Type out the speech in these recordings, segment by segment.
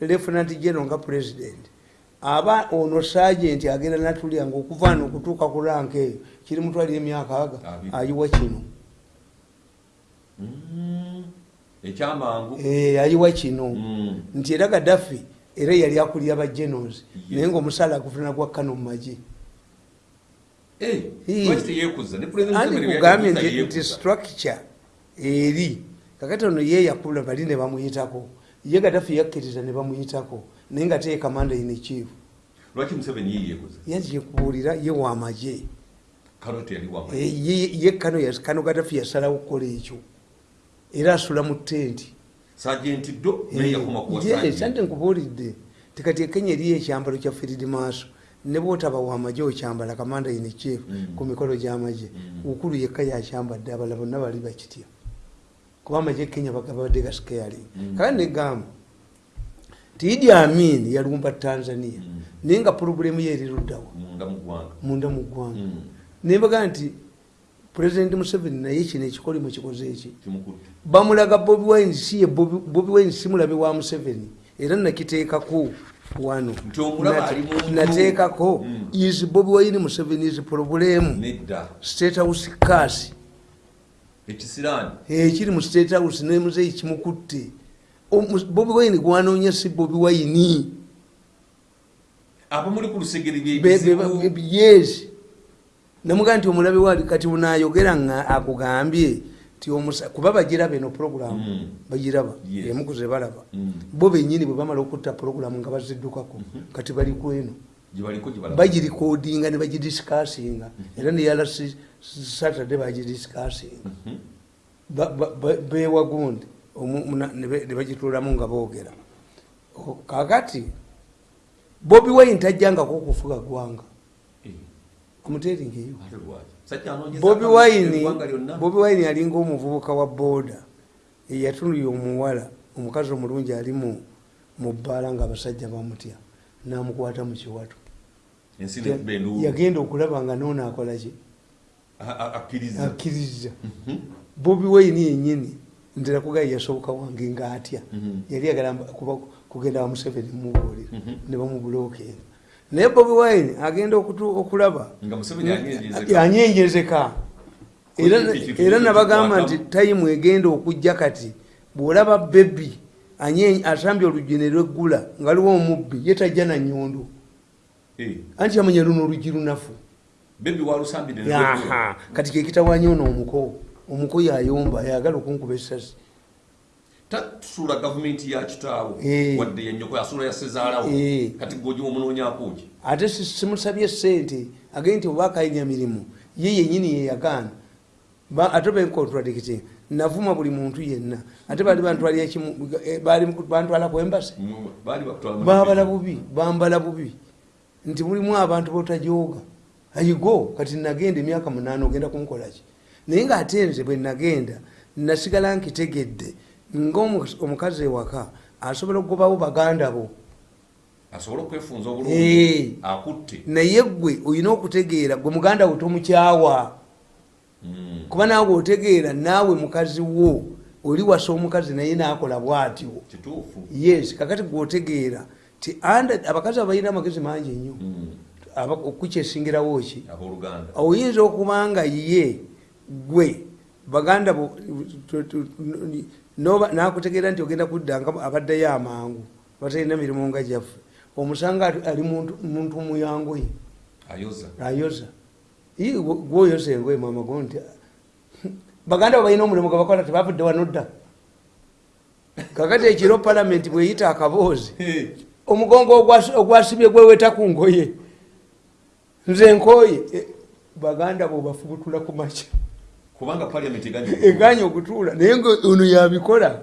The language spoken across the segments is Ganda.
lieutenant general nga president aba ono sergeant agenda natulya nga okuva no okutuuka ku rank eyo kiri mutwalira emyaka aga Abiri. ayiwa kino Mm. ekyamangu Eh, ayiwa kino Mm. nti era gaddafi era yali akulira ba generals Yes. naye ngaomusaala agufuna gwa kano mu magye Eh, Ii. lwaki teyeekuza ne President andi Museveni kugambye yategeeza nti structure eri kakati ono ye yakula bali ne bamuyitako ye gaddafi yakkiriza ne bamuyitako naye nga teye kamanda ine chief. Lwaki museveni ye yeekuza? Yazikubuulira ye wamagye kano teyali wama Eh, ye- kano kano gaddafi yasalawo kukola ekyo. Era asula mu tenti sajenti sajenti nkubuulidde. Tikati ekenya eriyo ekyambalo kya firid maaso. Ne bwotaba wamagye okyambala kamanda ine chief Mm. ku mikolo gy'amagye Mm. ukulu yekka yakyambadde abala bonna bali bakitya kuba amagye kenya bagabadde gasikeyaling Mm. kale negamba ti idi amin yalumba tanzania. Mm. naye nga purobulemu ye eriruddawa munda mu ggwanga. Mm. nembaga nti pulezidenti museveni naye kino ekikolimo kikoze eki? Bamulaga bobi wine si ye bobi wine si mulabe wa museveni. Era nakiteekako wano. Nateekako is bobi wine museveni is problemu state house kasi ekisiraani ekiri mu state house nemuzeyi kimukutte. Bobi wine gwanoonya si bobi wine. Abo muli ku lusegere yes. Namugaa nti omulabe wali kati unayogera nga akugambye kuba bagiraba eno programu Mm. bagiraba Yes. emukuze balaba. Mm. bo benyini bwe bamala okutta programu nga baziddukako kati bali kweno bagirikodinga ne bagidisikasinga era neyala saturday bagidisikasinga Mhm. Ba- ba- ba- bewagundi omu- muna- ne be- ne bagituulamu nga boogera. Kakati bobi wine tajjangako okufuga gwanga amuteringeyo ate lwaki Sakyanoonyeza bobi wine bobi wine alinga omuvubuka wa booda. Eyatuluya omuwala. Omukazi omulungi ali mu bbaala nga abasajja bamutya. Namukwata mu kiwato. Enduulu yagenda okulaba nga noono akolaki akkiriza Mhm. bobi wine yenyini ntera kugaye yasoboka wange nga atya Mhm. yali kuba- kugenda wa museveni mubuulira Mhm. ne bamubulookera naye bobi wine agenda okulaba. Yanyenjezeka era nabagamba nti tayimu egenda okujja kati bwolaba bebi anye- asambye oluggi ne lweggula nga liwo omubbi ye tajja na nyondo Eh, anti yamanya luno oluggi lunafu bebi Yaha, kati kekitawanya ono omuko omuko yayomba yagala okunkuba esasi tasuula gavumenti ya kitaawo Eh. wadde yanyoko asuula yasezaalawo Eh. kati gojiwa omunoonyaakuki ate si- simusabye sente agende nti oba akayinya mirimu ye yenyini yeyagaana ate bencontradicting navuma buli muntu yenna. Ate kimu eh, bantwala kwembase baali babala bubi bambala bubi. Nti mulimu abantu botajooga ayigo kati nagenda emyaka munaana ogenda kunkolaki naye ngaate nze bwe nagenda nasigala nkitegedde ngaomukazi ewaka asobola okugobawo baganda bo. Asobole okwefunza Eh. obulungi akutte? Naye gwe olina okutegeera gwe muganda we tomukyawa Mm. kuba naawe otegeera naawe mukazi wo oli wasa omukazi naye naakola bwatyo yes kakati gweotegeera ti abakazi abalina amagezi mangi nnyo Mm. Aba- okukyesingirawo ki? Oyinza okuba nga ye gwe baganda bo nakutegeera nti ogenda kudda nga abaddayo amangu batalina mirimu nga gyaffe. Omusanga ali muntu muyangoye ayoza. Gwoyoza engoye mama go nti baganda bo balina omulimu gwebakola tebavudde wano dda kakati ekiro palamenti bweyita akaboozi omugongo ogwas- ogwasibye gweweta ku ngoye nze nkooye Eh, baganda bo bafubutula ku makya. Kubanga paliament eganye okutuula. Naye nga ono yabikola.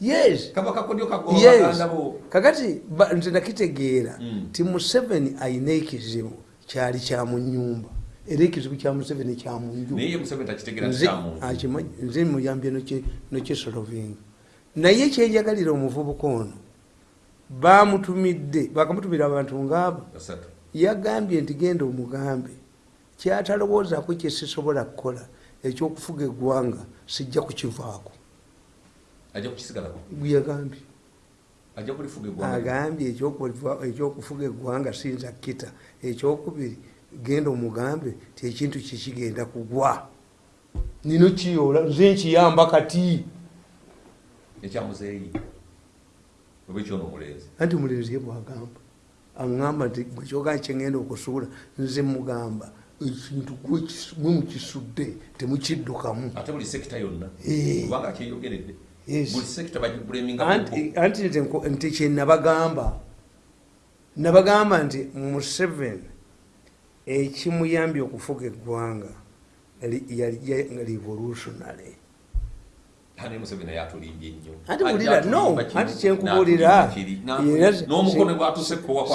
Yes. Kagoba yes. Kakati nze nakitegeera Mm. ti museveni ayina ekizibu kyali kya mu nyumba era ekizibu kya museveni kya mu nju. Naye ye museveni takitegeera Nze- muyambye nokisolovinga naye kyenjagalira omuvubuka ono bamutumidde bakamutumira abantu ngaabo basatu yagambye nti genda omugambe. Kyatalowoozaako kyesisobola kukola ekyokufuga eggwanga sijja kukivaako. Eggwanga? Agambye ekyokufuga eggwanga sinza kita ekyokubiri genda omugambe ti ekintu kikigenda kugwa. Nino kiyoola nze nkiyamba kati. Ekyamuzeeyi oba ekyono omulenzi anti mulenzi ye bwagamba aŋamba nti bwekyogamba kyengenda okusuula nze mugamba ekintu gwe mwe mukisudde temukiddukamu. Eh. anti nti kyenabagamba nabagamba nti museveni ekimuyambye okufuga eggwanga yali revolutionary ane museveni naye atulimbye nnyo anti bulira no anti kyenkubuulira.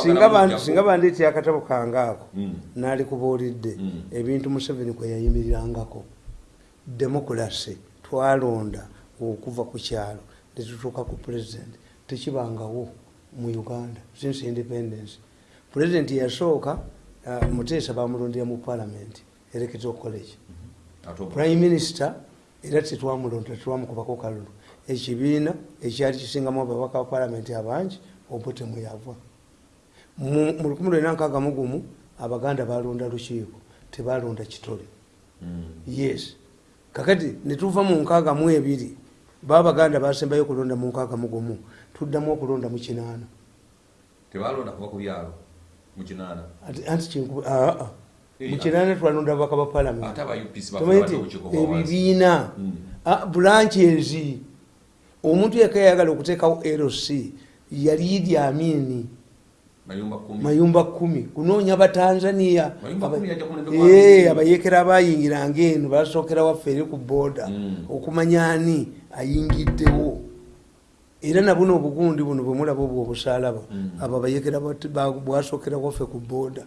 Singa ba- singa bandeeti akatabo kange ako Mm. naalikubuulidde Mm. ebintu museveni kwe yayimirirangako. Demokulasi twalonda okuva ku kyalo netutuuka ku pulezidenti tekibangawo mu uganda. Since independence. Pulezidenti yasooka uh, muteesa bamulondera mu palamenti electoral college. Prime minister era tetwamulonda tetwamukubako kalulu ekibiina ekyali kisingamu ababaka ba palamenti abangi obote mweyava mu mu 1961 abaganda balonda lukiiko tebalonda kitole. Yes. Kakati netuva mu nkaaga mu ebiri babaganda basembayo okulonda mu nkaaga mu gumu. Tuddamu okulonda mu kinaana. Tebalonda kuba ku byalo mu kinaana? Anti kinku- aa Mu kinaana twalonda babaka ba palamenti ebibiina Mm. ah, bulanki ezi omuntu yeka yayagala okuteekawo lc yali idi amini? Mayumba kumi. Kunoonya batanzania. Eh, abayeekera abayingiranga eno basookera waffe eri ku booda Mm. okumanya ani ayingiddewo? Era nabuno obugundi buno bwemulaba obwo obusalaba Mm. abo bat- ba- bwasookera waffe ku booda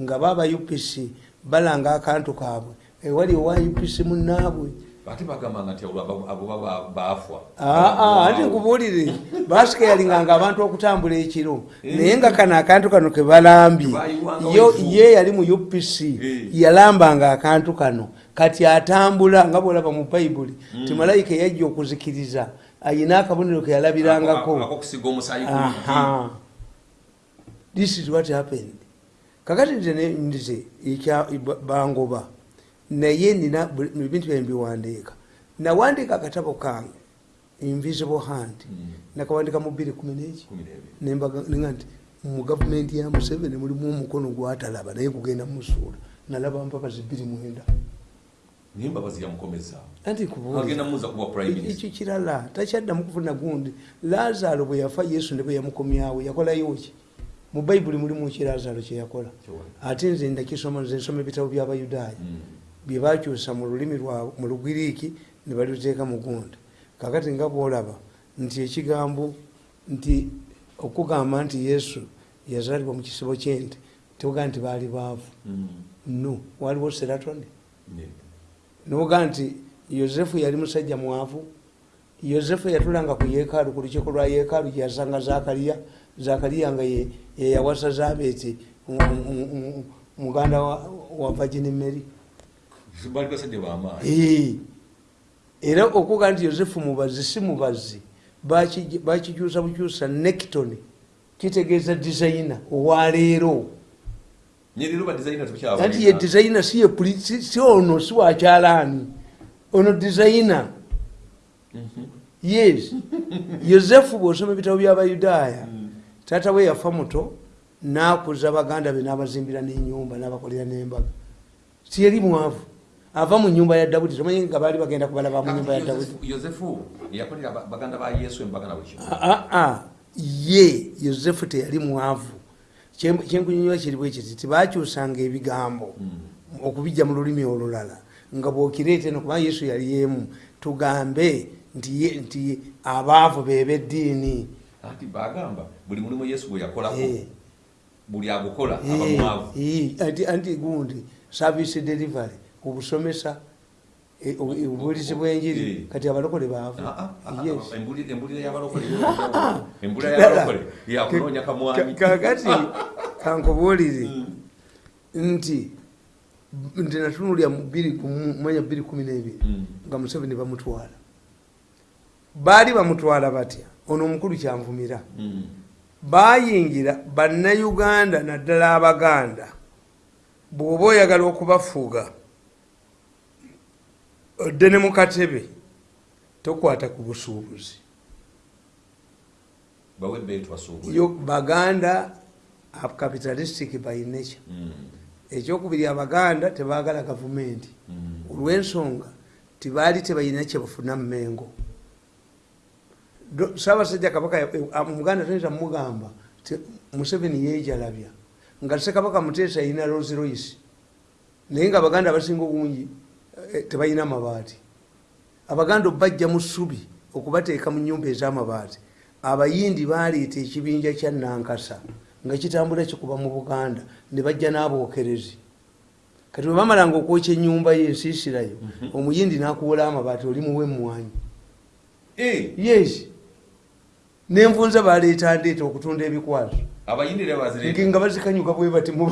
nga baba upc balanga akantu kaabwe. Ewali owa upc munaabwe ate bagambanga nti abo- baafwa. Aa ati nkubuulire. Basikeyalinganga abantu okutambula ekiro. Naye nga kano akantu kano yo wevu. ye yali mu upc Eh. yalambanga akantu kano. Kati atambula nga bwolaba mu bayibuli ti malayika yajja okuzikiriza ayina akabonero ke yalabirangako. This is what happened kakati nze nze bangoba. Naye nina ebintu byange biwandiika nawandiika akatabo kange invisible hand. Mm. nakawandika mu bbiri kumi neki. Kumi n'ebiri. Nembaga nti mu gavumenti ya museveni mulimu omukono gwatalaba naye kugenda musuula nalaba zibiri mwenda. Naye mbabazi yamukomeza ekyo kirala takyaddamu kufuna gundi. Lazaalo bwe yafa yesu ne bwe yamukomyawo yakolayo ki mu bayibuli mulimu ki lazaalo kyeyakola ate nze ndakisoma nze nsoma ebitabo by'abayudaaya Mm. bye bakyusa mu lulimi mu lugiriiki ne baliteeka mu gundi kakati nga bwolaba nti ekigambo nti okugamba nti yesu yazaalibwa mu kisibo kyente tewogamba nti baali baavu Mm. no waliwo seratoni Ne. noga nti yosefu yali musajja mwavu yosefu yatulanga ku yeekaalu ku lukiiko lwa yeekaalu gyeyasanga zakariya zakariya nga ye- yeyawasa mu- muganda wa- vagini mary. Era okuga nti yosefu mubazi si mubazi Baki- bakikyusa bukyusa nekton kitegeeza dizayina owaleero anti ye dizayina si ono si wakyalaani ono dizayina yes. Yosefu bwosoma ebitabo byabayudaaya taata we yafa muto nakuza baganda be nabazimbira nenyumba nabakolera nembaga. Siyeri mwavu. Ava mu nyumba ya dawudi tomanyi nga baali bagenda kubalaba mu nyumba ya dawudi. Yosefu yakolera ba- baganda ba yesu embaga na buli kimu aa ye yosefu teyali mwavu. Kye- kyenkunyonyola kiri bwe kiti tibakyusanga ebigambo okubijja mu lulimi olulala nga bwokireete nokuba yesu yali yemu tugambe nti abaavu bebeddiini anti bagamba buli mulimu yesu gwe yakolako Eh. buli agukola Eh, mwavu. Eh, anti anti gundi service delivery obusomesa eh, obu- obubulizi bwenjiri. Kati abalokole baavu. Kakati kankubuulire nti nti natunulya mwanya bbiri kumi n'ebiri. Mm. nga museveni bamutwala. Baali bamutwala batya? Ono omukulu kyanvumira Mm. bayingira bannayuganda naddala abaganda bw'oba oyagala okubafuuga odde ne mu katebe tokwata ku busuubuzi baganda capitalistic by nature Mm. ekyokubiri abaganda tebaagala gavumenti Mm. olw'ensonga tibaali tebalina kyebafuna mumengo Do- saabasajja kabaka ya- eh, omuganda toyinza mugamba museveni yeejalabya. Nga sekabaka muteesa yina rolls royce. Naye nga abaganda abasinga obungi eh, tebalina mabaati. Abaganda obajja mu ssubi okubateeka mu nyumba ez'amabaati. Abayindi baleeta ekibinja kya nankasa nga kitambula kikuba mu buganda ne bajja n'abookerezi. Kati bwe bamalanga okwokya ennyumba ye ensiisirayo omuyindi n'akuwola amabaati oli muwe emmwanyi Eh, yes nenvunza baleeta ndeeta okutunda ebikwaso bazire nga bazikanyuka bwe bati n'ebiku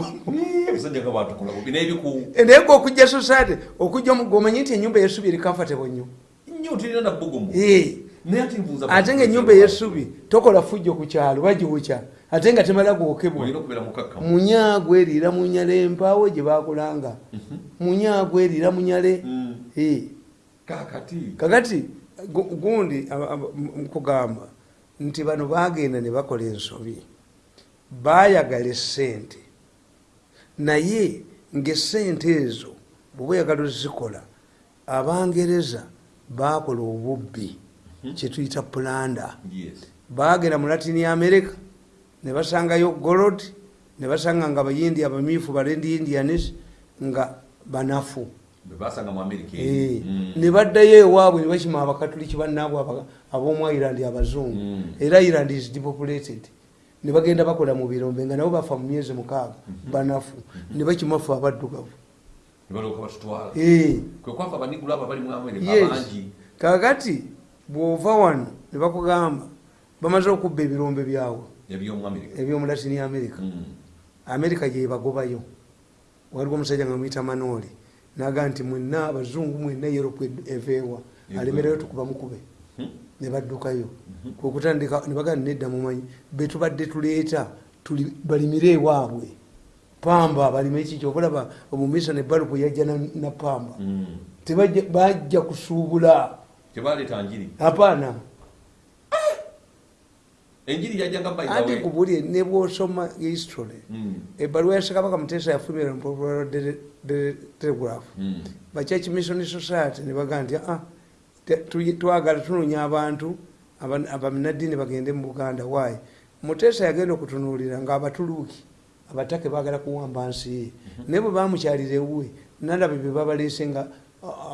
naye nga okujja society okujja gomanyi nti enyumba eyesubi eri comfortable nnyo. Eh, ate nga enyumba eyesubi tokola fujjo ku kyalo bagiwukya. Ate nga temala gwokebwa. Olina okubeera mukakkamu. Munyaago eriira munyale empaawo gye bakulanga munyaago eriira munyale Mm. Eh, kakati kakati gu- gundi nkugamba nti bano bagenda ne bakola ensobi. Bayagala esente naye ngaesente ezo bweba oyagala ozikola abangereza bakola obubbi kyetuyita pulanda. Bagenda mu latini america ne basangayo golod ne basanga nga abayindi abamyufu balendi indianis nga banafu bebasanga mu amerika Eh, Mm. ne baddayo ewaabwe ne bakima abakatuliki bannaabwe ab'omu ireland abazungu. Mm. era ireland is depopulated. Ne bagenda bakola mu birombe nga nabo bafa mu myezi mukaaga banafu. Ne bakimafu abaddugavu. Ne batutwala. Eh, kakati bw'ova wano ne bakugamba bamaze okubba ebirombe byawe ebyomu latini america. Mm. amerika gyebagobayo waliwo omusajja nga mwita manooli naga nti mwenna abazungu mwenna europe eveewa. Eveewa. alemereyo tukuba mukube. Hmm. ne baddukayo. Kwekutandika ne bagamba nedda mumanyi betubadde tuleeta tuli- balimire ewaabwe pamba balime ekiki obalaba omumisa ne balupu yajja na, na pamba. Mm. Tebajja- bajja kusuubula. Apaana enjiri yajjanga anti bayibawe kubulye ne bwosoma history Mm. ebbaluwa ya sekabaka muteesa yafumira mpopularo telegraph. Mm. bachurch mission society nebagaa nti "Ah, twagala tunonya abantu aba- abaminadini bagende mu buganda waayi muteesa yagenda okutunuulira nga abatuluuki abatake bagala kuwamba nsi ye. Naye bwe bamukyalira ewuwe nalaba bye babaleese nga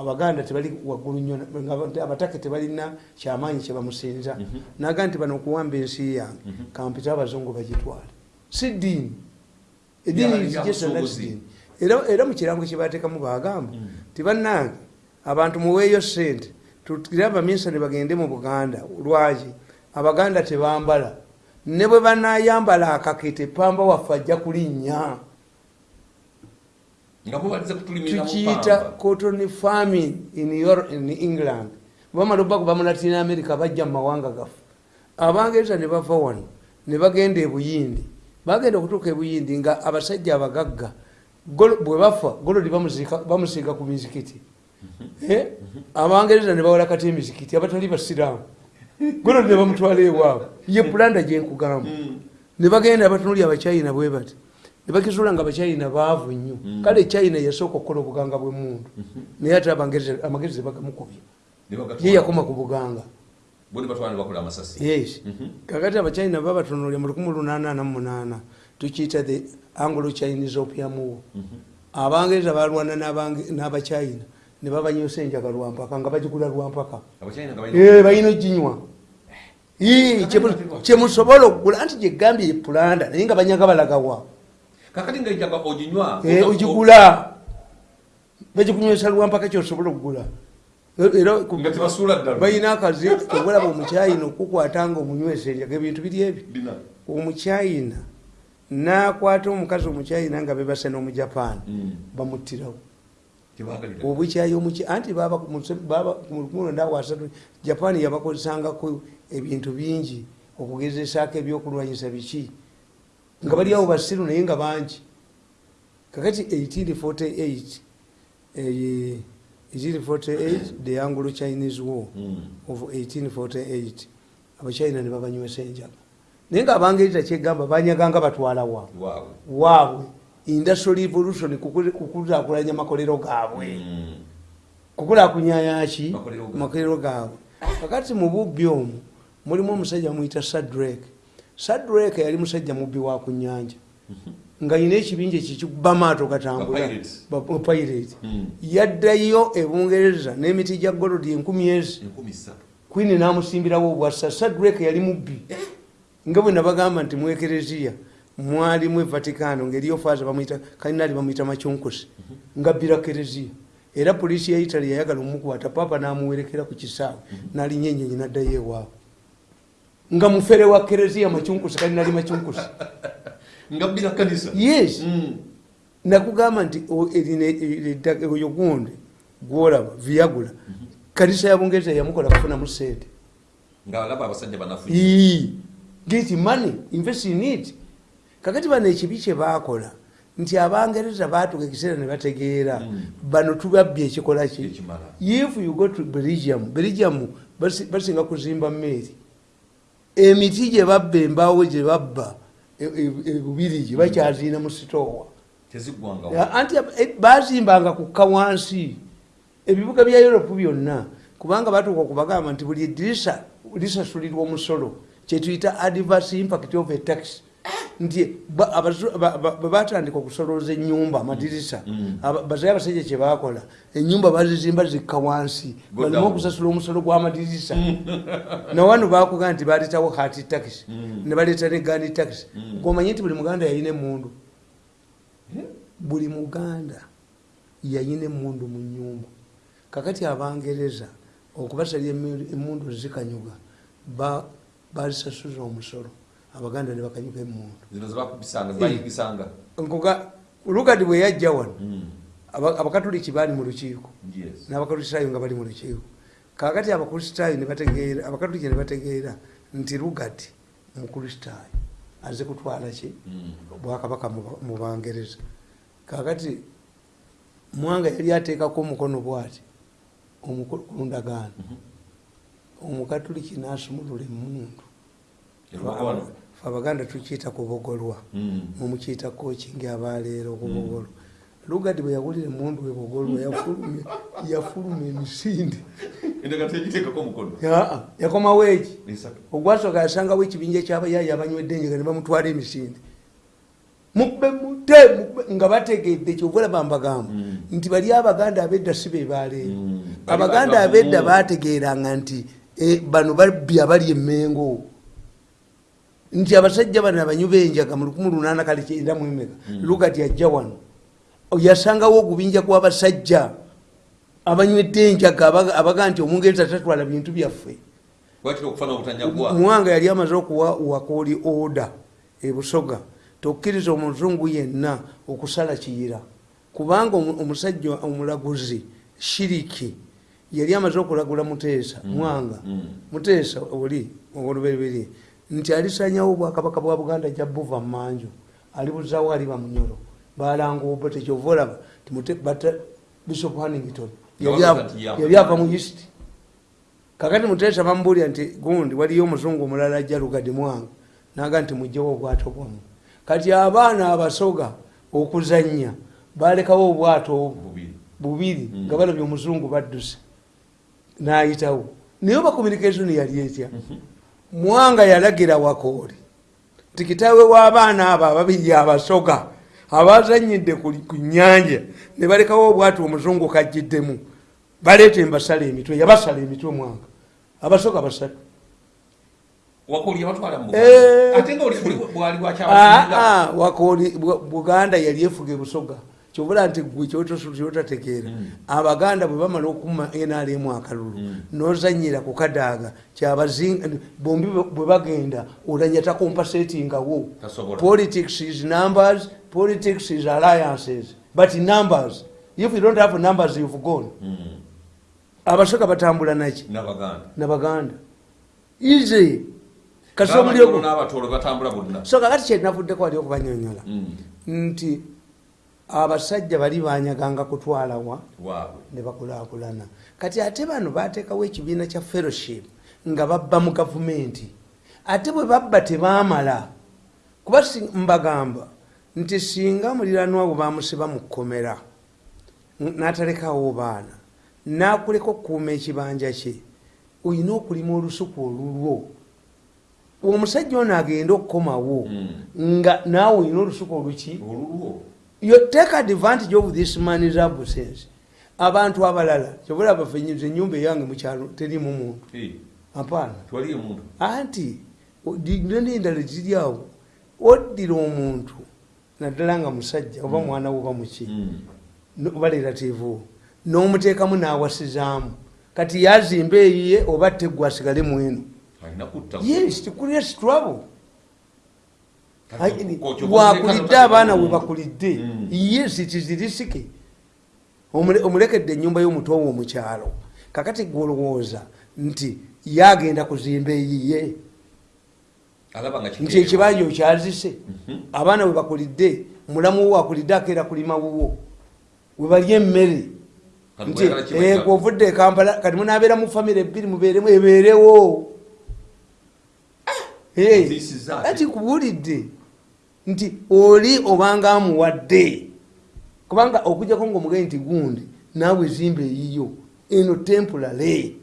abaganda tebali waggulu nnyo nga abatake tebalina kyamaanyi kyebamusinza naga nti bano okuwamba ensi yange. Kampita abazungu bagitwale. Si ddiini. Kiddiini era era mu kirango kyebateekamu bagamba ti bannange abantu muweeyo sente tutire abaminsani bagende mu buganda lwaki? Abaganda tebambala. Ne bwe banayambala akakete pamba waffe ajja kulinnya nga mubaliza kutulimira mu tukiyita cotton farming in, Euro- in england. Bamala obakuva mu latin america bajja mu mawanga gaffe. Abangereza ne bava wano ne bagenda ebuyindi bagenda okutuuka ebuyindi nga abasajja abagagga bwe bafa golodi bamusiiga ku mizikiti. Eh? abangereza ne bawola kati emizikiti abatali basiraamu. Golodi ne bamutwala ewaabwe ye pulanda gyenkugamba ne bagenda batunuli abachina bwe bati ne bakizuula nga abachina baavu nnyo. Kale china yasooka okukola obuganga bw'emundu naye ate amagezi bagamukubye Ne bagatwala. ye yakoma ku buganga. Yes. Mhm. kakati abachina babatunulya mu 1888 tukiyita the anglo chinese opium war. Abangereza balwana n'abachina ne babanyosa enjaga lwampaka nga bagigula lwampaka nga Eh, balina oginywa. Kyemu- kyemusobola okugula anti gyegambye ye pulanda naye nga banyaga balagawa kakati nga enjaga oginywa Eh, ogigula bagikunywesa lwampaka kyosobola okugula balina akazi obulaba omukyayina okukwata nga omunywesa enjaga ebintu biri Bina. omukyayina nakwata omukazi omukyayina nga bebase n'omujapaani Mm. bamuttirawo. Obukyayi omuki anti baba ku muse- baba ku 1923 japaani yabakozesangako ebintu bingi okugezesaako ebyokulwanyisa biki nga bali awo basiru naye nga bangi. Kakati 1848 eh, 1848 the anglo chinese war Mm. of 1848 abachina ne babanywesa enjaga naye nga abangereza kyegamba banyaganga batwalawa waabwe. Waabwe. Industrial revolution kukul- kukulakulanya makolero gaabwe. Mm. kukulakunyayaki Makolero gaabwe. kakati mu bubbi omwo mulimu omusajja muyita sadrek sadrek yali musajja mubbi wa ku nyanja nga yina ekibinja ekikikuba maato gatambula. Ba pirate Mm. yaddayo ebungereza n'emiti gya golodi enkumi ezi. Kwini namusimbirawo obwassa. Sadrek yali mubbi. Nga bwe nabagamba nti mu ekereziya mwalimu evaticano ngaeriyo faaza bamuyita kalinali bamuyita macyunkusi nga bbira kereziya. Era poliisi ya italy yayagala omukwata papa namuwerekera ku kisaawe. Nalinyenyenyi naddayo ewaabwe nga mufere wa kereziya macyunkusi kalinali macyunkusi nga bbira kanisa. Yes. Mm. nakugamba nti oyo gundi gwolaba viagula kanisa ya bungereza yamukola kufunamu sente. Nga alaba abasajja banafu get money invest in it. Kakati bano ekibi kyebakola nti abangereza batuka ekiseera ne bategeera. Mm. bano tubabbye ekikola ki? If you go to belgium belgium basi- basinga kuzimba meeri emiti gye babba embaawo gye babba e- e- ebubirigi bakyaziina mu sitoowa. Anti eh, bazimbanga kukka wansi. Ebibuga bya europe byonna kubanga batuuka okubagamba nti buli edirisa lisasulirwa omusolo kyetuyita adverse impact of a tax nti batandika okusolooza enyumba amadirisa. Mm. aba- bazaye abasajja kyebakola enyumba bazizimba zikka wansi. Down. okusasula omusolo gw'amadirisa nawano bakuga nti baletawo hati tax Mm. ne baleeta ne gandi tax Mm. gomanyi nti buli muganda yalina emundu buli muganda yayina emundu mu nyumba kakati abangereza okubasalira emi- emundu zikanyuga ba- bazisasuza omusolo abaganda ne bakanyuga emundu zino zebakubisanga zebayigisanga nkuga lugadi bwe yajja wano Mm. aba- abakatuliki baali mu lukiiko Yes. n'abakristaayo nga bali mu lukiiko kakati abakristaayo ne bategeera abakatuliki ne bategeera nti lugadi mukristaayo aze kutwala ki Mm. bwakabaka mu- bangereza kakati mwanga yali ateekako omukono bwati ku ndagaano Mhm. omukatuliki nasumulula emundu. Fe abaganda tukiyita kubogolwa Mm. mumukiyita kokingi abaleero kubogolwa lugadi bwe yawulira emundu webogolwa yafuluma Aa, yakomawo eki ogwasooka yasangawo ekibinja kyabayayi abanywedde enjega ne bamutwala emisinde. Mube mute nga bategedde kyovula bambagamba. Mm. nti bali abaganda abedda si be baleero Mm. Bali abaganda abedda bategeranga nti eh, bano babbi abali emengo nti abasajja bano abanyu benjaga mu 18 mwemeka. Mm. lugati ajja wano. Yasangawo ogubinja gw'abasajja abanywedde enjaga abaga nti omungereza tatwala bintu byaffe. Muwanga yali amaze okuwa wakooli oda ebusoga tokkiriza omuzungu yenna okusala kiyira. Kubanga omu- omusajja omulaguzi shiriki yali amaze okulagula muteesa mwanga. Mm. muteesa oli oluberiberi nti alisanyawo obwakabaka bwa buganda ja buva mumanju alibuzawo ali bamunyolo balanga obo tekyova olaba bishop hanington Nga yali ava- mu east. Kakati muteesa bamubulira nti gundi waliyo omuzungu omulala ajja lugadi mwanga. Naga nti mugjewo obwato bwamu. Kati abaana abasoga okuzanya balekawo obwato bubiri. Mm. nga balabye omuzungu badduse. Nayitawo. Naye oba communication yali etya mwanga yalagira wakooli. Nti kitaawe w'abaana abo ababiri abasoga abazanyidde ku nyanja ne balekawo obwatu omuzungu kajjiddemu baleeta embasala emitwe yabasala emitwe mwanga. Abasoga basatu. Mu Eh. Ah, ah, wakooli Bu- buganda yali efuga ebusoga kyobula nti gwe kyotategeera. Mm. abaganda bwe bamala okuma nrm akalulu Mm. nozanyira ku kadaaga kyabazinga bombi bwe- bagenda olanya takompasetingawo politics is numbers politics is alliances but numbers if you don't have numbers you've gone. Mm. abasoga batambula naki? N'abaganda. Nabaganda. Ize kasomulio n'abatolo batambula bonna. So kakati kyenavuddeko wali okubanyonyola. Nti abasajja bali banyaganga kutwalawa ne bakulaakulana. Kati ate bano bateekawo ekibiina kya fellowship nga babba mu gavumenti. Ate bwe babba tebaamala kuba mbagamba nti singa muliranwa bwe bamusiba mu kkomera n'atalekawo baana n'akuleka okukuuma ekibanja kye olina okulima olusuku olulwo. Omusajja ono agenda okukomawo Mm. nga naawe olina olusuku oluki you take advantage of this man's absence abantu abalala kyobola bafenyiza enyumba eyange mukyalo terimu muntu. Apaana anti nene endala ziri awo. Oddira omuntu naddala nga musajja oba mwana wo oba muki. Mm. oba relativu n'omuteekamu n'awasizaamu kati yazimba eyiye oba teggwe asigale alina kutta yes trouble ko- kyo- wakulidde abaana we bakulidde. Mm. yes kizirisike omulekedde enyumba y'omutoowa omukyalo. Kakati gwolowooza nti yagenda kuzimba eyiye nti ekibanja okyazise. Mhm. abaana we bakulidde mulamu wo akulidde akeera kulima wuwo we balya emmere. Nti eh, gwovudde e kampala kati munabeera mu famire ebbiri mubeeremu ebeerewo Eh, ati kubuulidde nti oli obanga amuwadde. Kubanga okujjako ngaomugayi nti gundi naawe ezimba eyiyo eno temporary.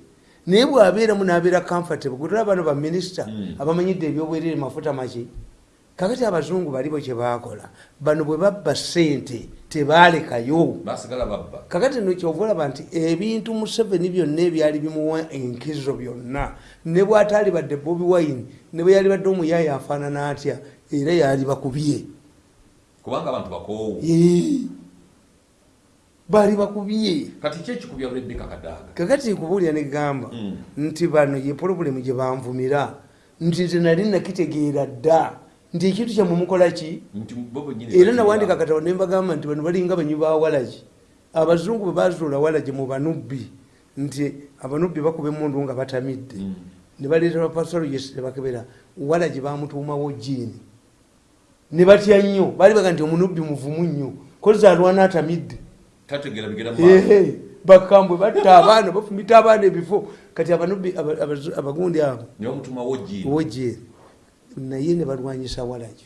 Naye bwabeeramu nabeera comfortable gutula bano baminisita Mm. abamanyidde ebyobwerere mafuta maki kakati abazungu balibo kyebakola bano bwe babba sente tebaalekayo. Kakati nokyova olaba nti ebintu museveni byonna ebyali bimuwa enkizo byonna ne bwataali badde bobi wine ne bwe yali badde omuyaayi afaanana atya era yali bakubye. Kubanga abantu bakoowu. Baali bakubye. Kati ki ekikubya rebeka kadaaga kakati kubuulira negamba Mm. nti bano ye pulobulemu gye banvumira nti nze nali nakitegeera dda. Nti ekintu kyammwe mukola ki? Nti bo bennyini era nawandika ba- katabo nembagamba nti bano balinga banyi ba walagi abazungu bwe bazuula walagi mu banubbi nti abanubbi bakuba emundu nga batamidde. Mm. ne baleeta bapasologes nebakebera walagi bamutuumawo jiini ne batya nnyo baali baga nti omunubbi muvumu nnyo. Kozi alwana atamidde bakambwe batta abaana bafumita abaana ebifo. Kati abanubbi abagundi abo wojeri naye ne balwanyisa walagi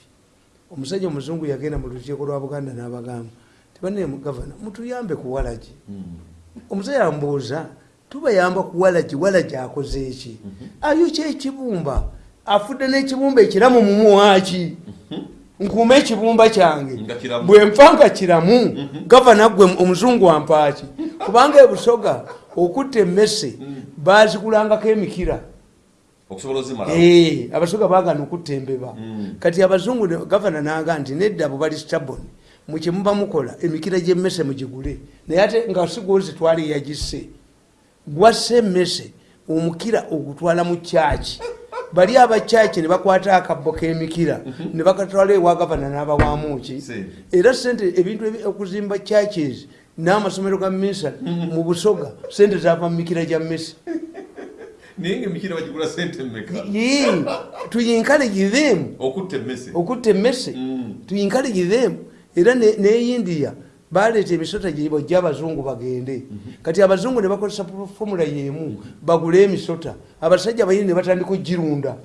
omusajja omuzungu yagenda mu lukiiko lwa buganda n'abagamba tibane gavana mutuyambe ku walagi Mm. omusajja ambuuza tubayamba ku walagi walagi akoze eki ayokya ekibumba afudde n'ekibumba ekiramu mumuwaki nkuuma ekibumba kyange. Bwe nfa nga kiramu gavana gwe omuzungu ampaaki. Kubanga ebusoga okutta emmese bazikulangako emikira. Eh, abasoga bagana okutta embeba. Mm. kati abazungu gavana naga nti nedda abo bali stabon mukyemuba mukola emikira gyemmese mugigule. Naye ate nga sigwozi twali yagisse gwassa emmese omukira ogutwala mu kyaki bali abakyaki ne bakwata akabbo k'emikira. Ne bakatwala ewa gavana n'abawamuki era sente ebintu ebi- okuzimba churches n'amasomero ga misa mu busoga sente zava mu mikira gya Yee, tuyinkaleji them. Okutta emmese. Mm. tuyinkaleji them. Era ne ne baleeta emisota gyebwa gy'abazungu bagende. Kati abazungu ne bakozesa fomula yemu bagule emisota. Abasajja bayini ne batandika ogirunda.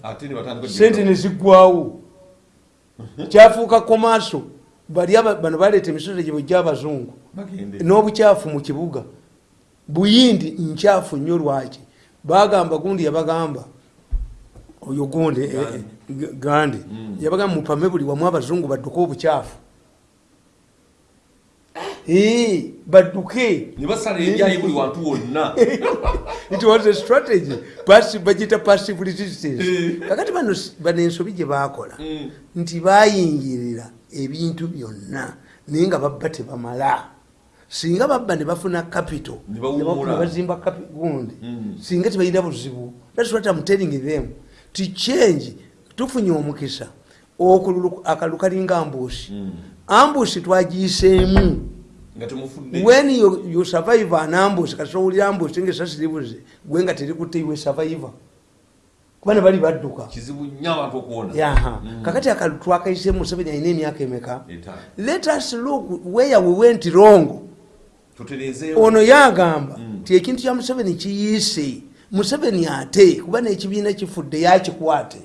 Sente ne ziggwawo kyafuuka komaaso bano baleeta emisota gyebwa gy'abazungu bagende. N'obukyafu mu kibuga. Buyindi nkyafu nnyo lwaki? Bagamba gundi yabagamba oyo gundi eh, eh, gandi. Mm. yabagamba mupame buli wamu abazungu badduke obukyafu badduke ne basala ebyayi buli wantu wonna it was a strategy bagita passive resistance Eh. kakati bano ensobi gye bakola Mm. nti bayingirira ebintu byonna naye nga babba tebamala singa babba ne bafuna capital Ne bawummula. ne bazimba capi- gundi Mm. singa tebalina buzibu thats what I'm telling them ti change tufunye omukisa okululu akalu kalinga ambushi Mm. ambushi twagiyiseemu temufudde when you, you survive an ambush kasowulira ambush nga esasiribuze gwe nga terikutte iwe survivor. Kuba ne bali badduka Mm. kakati akalulu twakayise museveni alina emyaka emeka let us look where we went wrong. Ono yagamba Mm. ti ekintu kya museveni kiyiise museveni ate kuba n'ekibiina kifudde yakikwate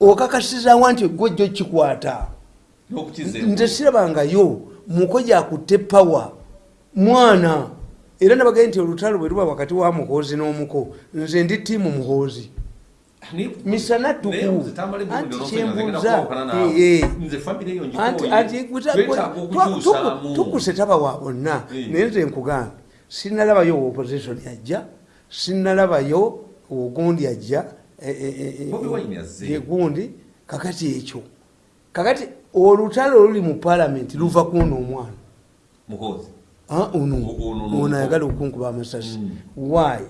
okakasizawa nti gwejjo kikwata? Nze sirabangayo muko gyakutte pawa mwana. Era nabagaye nti olutalo bwe luba wakati wa muhoozi n'omuko nze ndi tiimu muhoozi. Misana tuku anti kyembuuza. tukuse taba wa bonna. Naye nze nkugamba sinalabayo opposition ajja sinalabayo ogundi ajja eh, eh, eh, eh, Bobi Wine yazze. ye gundi kakati ekyo. Kakati olutalo oluli mu palamenti luva kuno omwana ono. Ono, ayagala okunkuba amasasi. Mm. why?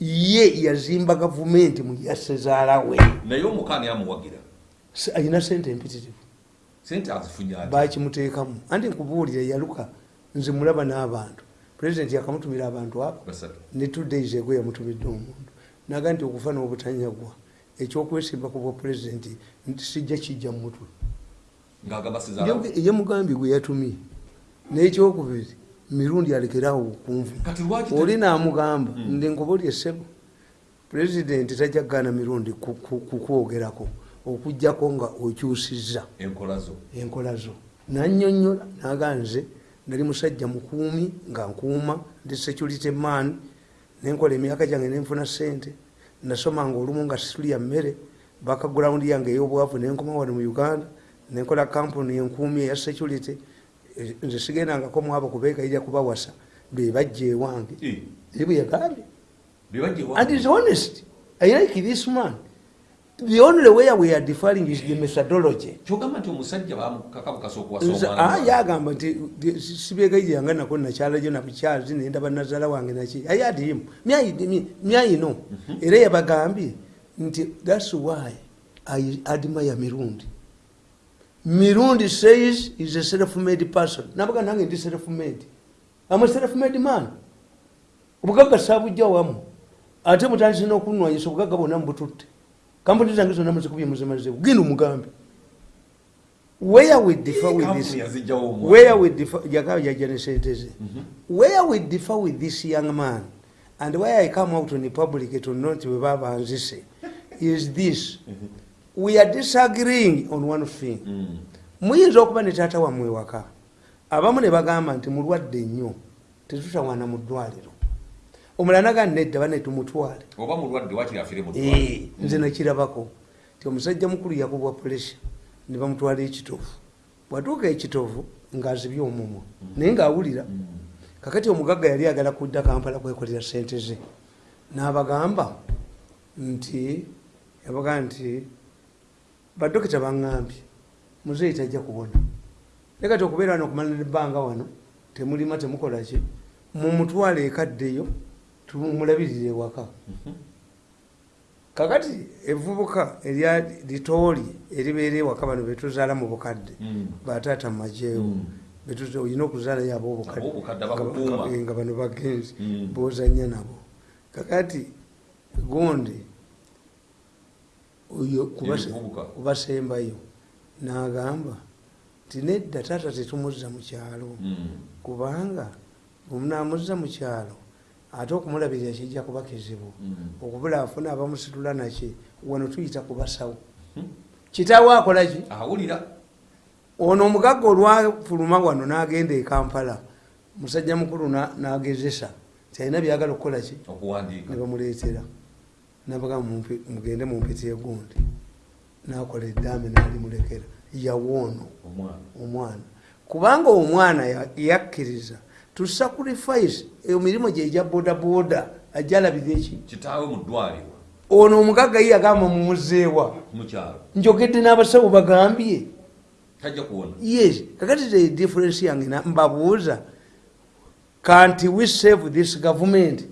Ye yazimba gavumenti mu yasezaalawe naye omukaani amuwagira Se- ayina sente empitirivu. Bakimuteekamu anti nkubuulira yaluka. Nze mulaba n'abantu. Pulezidenti yakamutumira abantu abo ne two days ego yamutumidde omuntu. Naga nti okufa n'obutanyagwa. Ekyokwesimba ku bwa pulezidenti nti sijja kijja mu mutwe. Ng'agamba sizaalawo ye mugambi gwe yatumye. N'ekyokubiri mirundi kati lwaki oli namugamba Mm. ndi nkubulya essebo pulezidenti tajja kugana mirundi ku- ku- kukwogerako okugjako nga okyusiza enkola zo. Nanyonyola naga nze nali musajja mukuumi nga nkuuma ndi security man nenkola emyaka gyange nenfuna sente nasomanga olumu nga situlya mmere bakagulawundi yange ey'obwavu nenkoma wano mu uganda nenkola kampuni enkuumi eya security nze sigendangako mwabo kubeegayirya kubawasa bebajja ewange. Eh, eri bwe yagambye. And is honest. I like this man. The only way we are differing is the methodology. Kyogamba nti omusajja bamukakabukasa omwana ah, nti di- si- sibyegayiranga nako nakyalajo nabukyazi nendaba nazaala wange naki ayadimu myayino era yabagambye nti thats why i admire mirundi mirundi says he's a self-made person. Nabaga nange ndi self-made. I'm a self-made man. Obugagga sabujja wamu. Ate mutandise n'okunwanyisa obugagga bwonna mubututte kampuni zange zonna muzikubye muzimazeewo genda omugambe where we differ with this? Kampuni yaziggyawo omwana. where we differ? Yagaba yajja ne sente ze mhm. where we differ with this young man? And why i come out in the public to not we babanzise is this mhm. We are disagreeing on one thing. Muyinza okuba ne taata wammwe waka abamu ne bagamba nti mulwadde nnyo tetutawana mu ddwaliro. Omulala naga nedda bane tumutwale. Oba mulwadde wakiri afire mu ddwaliro. nze nakirabako ti omusajja mukulu yakubwa pulesha ne bamutwala ekitovu. Bwatuuka ekitovu ng'azibye omumwa naye ng'awulira kakati omugagga yali agala kudda kampala kwekolera sente ze. N'abagamba nti yabaga nti badokita baŋŋambye muzeeyi tajja kubona naye kati okubeera wano okumalira ebbanga wano temulima temukola ki mumutwala ekaddeyo tumulabirire ewaka kakati evubuka erya litooli eribeera ewaka bano betuzaala mu bukadde Mm. bataata mumajeewo Mm. betuza olina okuzaalayo Ab'obukadde abobukadde abakukuuma. nga bano bagenzi Mm. bozanya nabo kakati gundi oyo kubasembayo. N'agamba nti nedda taata tetumuzza mu kyalo. Mm. kubanga bwemunamuzza mu kyalo ate okumulabirira kijja kuba kizibu Mm. okubula afuna abamusitula naki wano tuyita kubasawo. Mhm. kitaawe akolaki ono omugagga olwafuluma wano n'agenda e kampala. Musajja mukulu na- n'agezesa. Kyalina byagala okukolaki ne bamuleetera nabaga mugende mumpita egundi. Nakola eddaame nalimulekera yawoono. Omwana. Kubanga omwana ya- yakkiriza. To sacrifice emirimu gye egya bodaboda ajja alabira eki ono omugagga ye yagamba mumuzeewa njogedde n'abasawo bagambye. Yes. Kakati the difference yange mbabuuza. Kanti we save this government?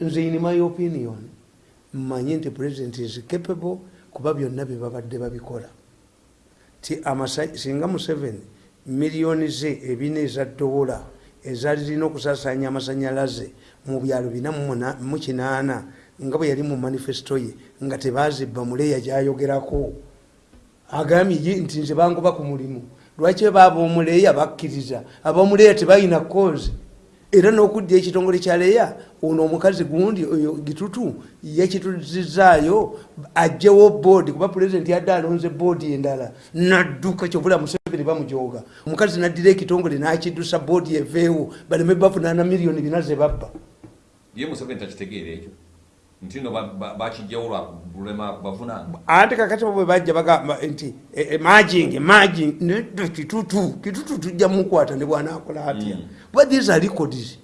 Nze in my opinion mmanyi nti president is capable kuba byonna bye babadde babikola. Ti singa museveni miliyoni ze ebina eza dola ezalirina okusasanya amasanyalaze mu byalo bina mu kinaana nga bwe yali mu manifesto ye nga tebazibba muleeya gyayogerako. Agambye ye nti nze bangoba ku mulimu. Lwaki baaba omuleeya bakkiriza? Abamuleeya tebalina kozi era n'okudda ekitongole kya leeya ono omukazi gundi oyo gitutu yakituzizaayo ajjewo boodi kuba pulezidenti yadde alonze boodi endala nadduka kyobula museveni bamujoga omukazi naddira ekitongole nakiddusa boodi eveewo baleme bafunaana miliyoni bina ze babba. Ye museveni takitegeera ekyo nti no bakijjawo lwalulema bavunanga ate kakati bwe bajja bagamba nti emaging maging nedda kitutu kitutu tujja mukwata ne bwanakola atya? Mm. bwa these are records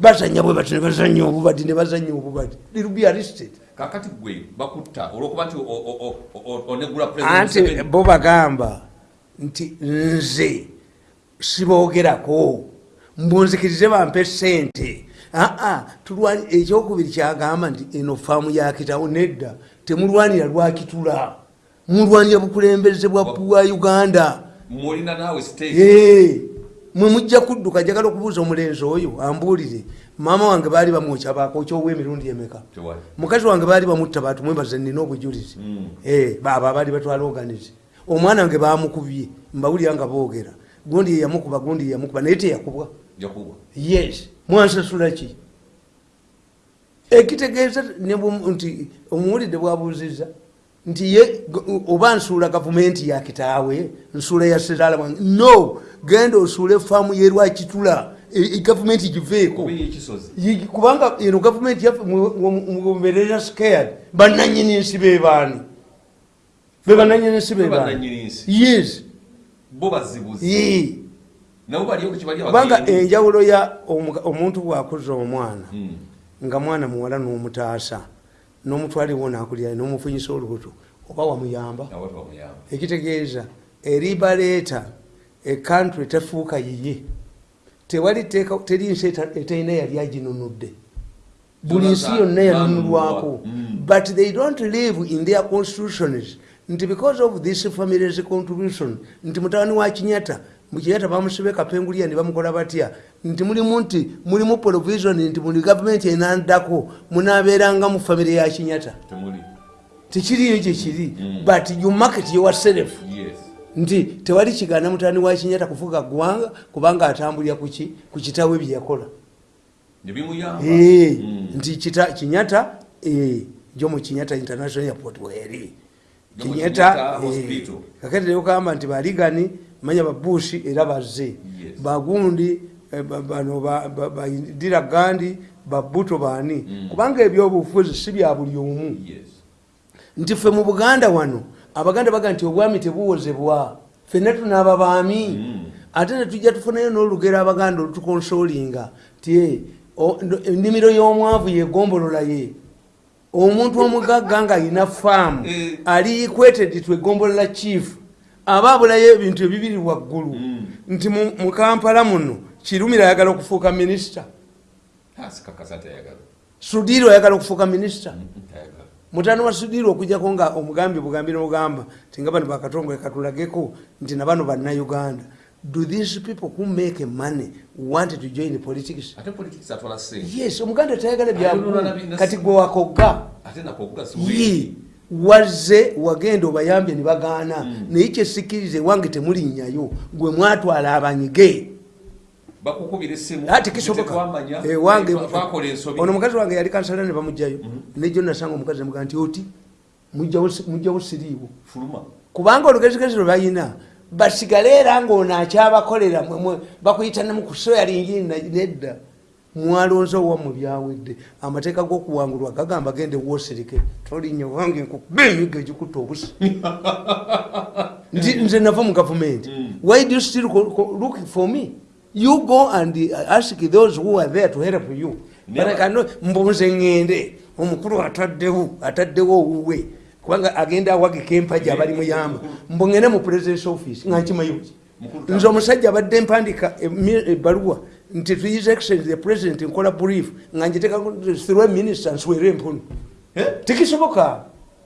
bazanya bwe bati ne bazanya obubadi ne bazanya obubadi. They'll be arrested. Kakati gwe bakutta olwokuba nti o- o- o- o- onegula anti bo bagamba nti nze siboogerako mbunzikirize bampe sente tulwani ekyokubiri kyagamba nti eno faamu yakitawo nedda temulwanira lwakitula mulwanira bukulembeze bwa bwa uganda. Mwe mujja kudduka jagala okubuuza omulenzi oyo ambuulire. Maama wange baali bamwokya bakookyowa emirundi emeka? Mukazi wange baali bamutta batumwebaze nina obujulizi. Mm. Eh, baaba baali batwala oganizi omwana wange bamukubye mbawulira nga boogera. Gundi yeyamukuba gundi yeyamukuba naye teyakubwa yes mwansasula ki? Ekitegeeza nti omuwulidde bwabuuziza nti ye oba nsuula gavumenti yakitaawe nsuula ya sezaala wange no genda osuule faamu yerwakitula E- gavumenti giveeko. Kubanga eno gavumenti yaffe mugoberera scared. Bananyini nsi bebaani be bananyini nsi bebaani bannanyini nsi yes kubanga enjawulo ya omuntu bwakuza omwana Mm. nga mwana muwala n'omutaasa n'omutwaliwo nakulira n'omufunyisa olubuto oba wamuyamba? Ekitegeeza eribaleeta ekantru etefuuka yiye. Tewali teri nsi eterina yali aginunudde. Buli nsi yonna yanunulwako Mm. but they don't live in their constitutions. Nti because of this family's contribution nti mutabani wa kinyata mukinyata bamusibe kapengulia nebamukola batya? Nti mulimu nti mulimu provision nti muli gavumenti enandako munabeeranga mu famire ya kinyata tekiriyo gyekiri Mm. but you market yourself nti tewali kigaana mutani wa kinyata kufuga ggwanga kubanga atambulira kuki ku kitawe byeyakola Eh, Mm. nti kinyata eh, jo mu kinyata international airport mu kinyata eh, kakati leokamba nti baligani manya babushi era bazze Yes. bagundi eh, ba- bano ba- ba- badira gandi babuto baani Mm. kubanga ebyobufuzi si bya buli omu nti ffe mu buganda wano abaganda baga nti obwami tebuwozebwa ffenna tunaaba baami Mm. ate netujja tufunayo n'olugero abaganda olutukonsolinga ti eh, ennimiro y'omwavu yegombolola ye omuntu omugagga nga alina faamu Eh. ali equated to egombolola chief aba abulayo ebintu ebibiri waggulu. Mm. nti mu kampala muno kirumira ayagala okufuuka minisita. Sudiiro ayagala okufuuka minisita. Mm, tayagala. Mutano wa sudiiro okujjako nga omugambi bugambi nogamba ti nga bano bakatongole katulageko nti nabano bannayuganda. Do these people who make money want to join politics? Ate politics yes omuganda tayagala Ayonona byabu bina- kati gwe wakogga ye wazze wagenda obayambye ne bagaana. Mm. naye kyesikiriza ewange temulinnyayo gwe mwatwala abanyige. Bakukubira essimu ati kisoboka. tetwamanya ewange twakola ensobi. ono mukazi wange yali kansala ne bamugjayo nejo nasanga omukazi nemuga nti oti mujjawo si- mujjawo siriiwo. Kubanga olugezigezi lwe balina basigale era ngaono akyabakolera bakuyita nemukusoyalingi nedda mwalonze owammwe byawedde amateeka g'okuwangulwa gagamba gende wosirike. Tolinnya wange nkukuba emigo egikutta obusi nze nava mu gavumenti why do you still look for me? You go and uh, ask those who are there to help you. Mbunze ŋŋende omukulu ataddewo ataddewo owuwe. Kubanga agenda awagika empagi abali muyamba mbungene mu presidence office nga nkimayuki Mukulu nze omusajja abadde mpandika emi- ebbaluwa nti tuyise exchange the president nkola brief nga njitekathrough minister nswere empunu Eh? tekisoboka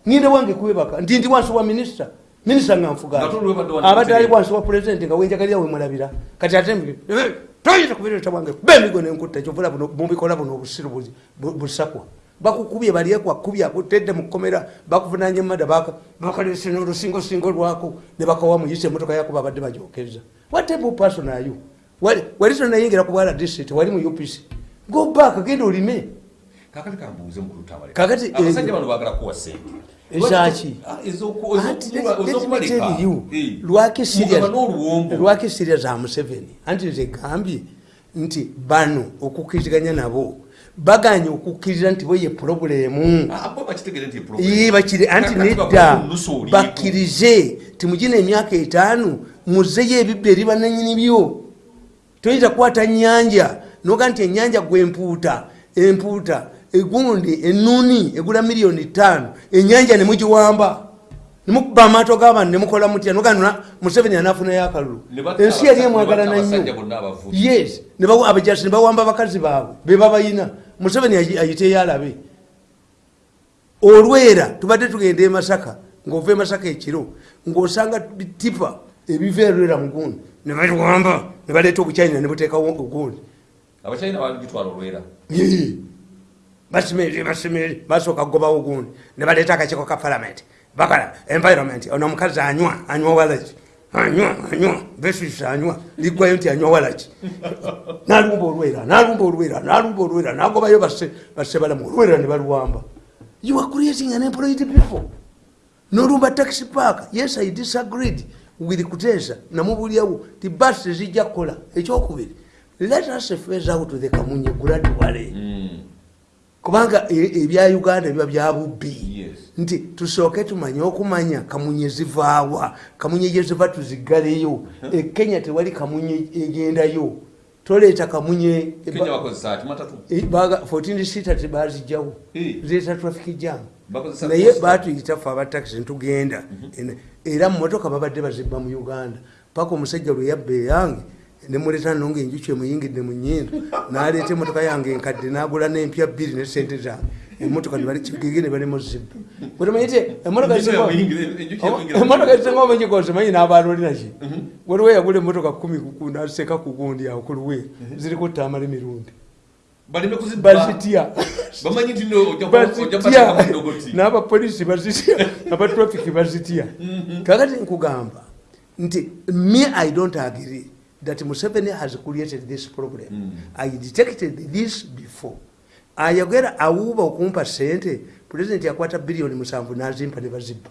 nginde wange kwebaka nti ndi wansi wa minisita minisita nga nfuga. Wano abadde ali wansi wa president nga wenjagalira wemulabira kati ate mbi- eh, toyinza kubireeta bwange. Kuba emigo nenkutta kyovula mubikola buno obusiru buzi- bu- busakwa. Bakukubye balyekwakubye akutedde mukomera bakuvunanya emada bakalese nolusingosingo lwako nebakawa muyise emotoka yako babadde bajokeza. Watebu pasonayo wali tonayingira ku bwala district wali mu upc go back genda olime kakati kambuuze mukulutawale Kakati, abasajja eh, bano baagala kuwa sente. Ezaki? Ah, ez'oku- lwaki n'oluwombo lwaki sirya za museveni. Anti nze gambye nti bano okukkiriziganya nabo. Baganye okukkiriza nti bo ye purobulemu Ah, anti nedda. bakkirize timugina emyaka etaano muzeyo ebibba eri bananyini byo toyinza kukwata nyanja noga nti enyanja gwempuuta empuuta egundi enuni egula miliyoni tano enyanja nemugiwamba nemukuba amaato g'abantu nemukola mutya noga museveni anafunayo akalulu. Ensi yali emwagalana nnyo. yes abajasi nebawamba bakazi baabwe bebabayina museveni ayi- ayiteyo alabe. Olwera tubadde tugenda emasaka ngaova emasaka ekiro ngaosanga tipa ebiva erwera mugundi nebaliwamba nebaleeta obuchina nebuteekawo ogundi. Abachina bagitwala olwera. Basimere basimere basooka kugobawo gundi nebaleeta akakiiko ka palamenti bakala environment. Ono omukazi anywa anywa walaki anywa anywa. Besis anywa. Liggwayo nti anywa walaki nalumba olwera nalumba olwera nalumba olwera. Nagobayo basse basse balamu. Olwera ne baluwamba. You are creating an employed people. Nolumba taxi park. Yes i disagreed with kutesa namubulyawo ti bus tezijja kukola. Ekyokubiri let us face out the kamunye gradually Mm. kubanga e- ebya uganda biba byabubbi nti tusooke tumanye okumanya kamunye zivaawa kamunye gyeziva tuzigaleyo ekenya tewali kamunye egendayo toleeta kamunye kenya bakozesa ati matatu? E, baga- 14 sita tebazijjawo Eh. zireeta traffic jam. Naye batuyita fe abataxi ntugenda. Ene- era mumotoka babadde bazibba mu uganda. Paka omusajja lwe yabba eyange nemuleeta nonga enjuki emuyingidde mu nyindo naleeta emotoka yange enkadde nagula nempya bbiri ne sente zange emotoka gege ne balemuzibba wetumanyite emotoka emotoka ezisinga omunyigozi manyi n'abaloliraki waliwo yagula emotoka kumi naseka ku gundi awo ku luwe ziriko tamala emirundi. Bazitya n'abapolisi bazitya abatrafiki bazitya kakati nkugamba nti me i don't agree that museveni has created this problem. Mm. i detected this before ayogera awuuba okumpa sente pulezidenti yakwata biliyoni musanvu nazimpa ne bazibba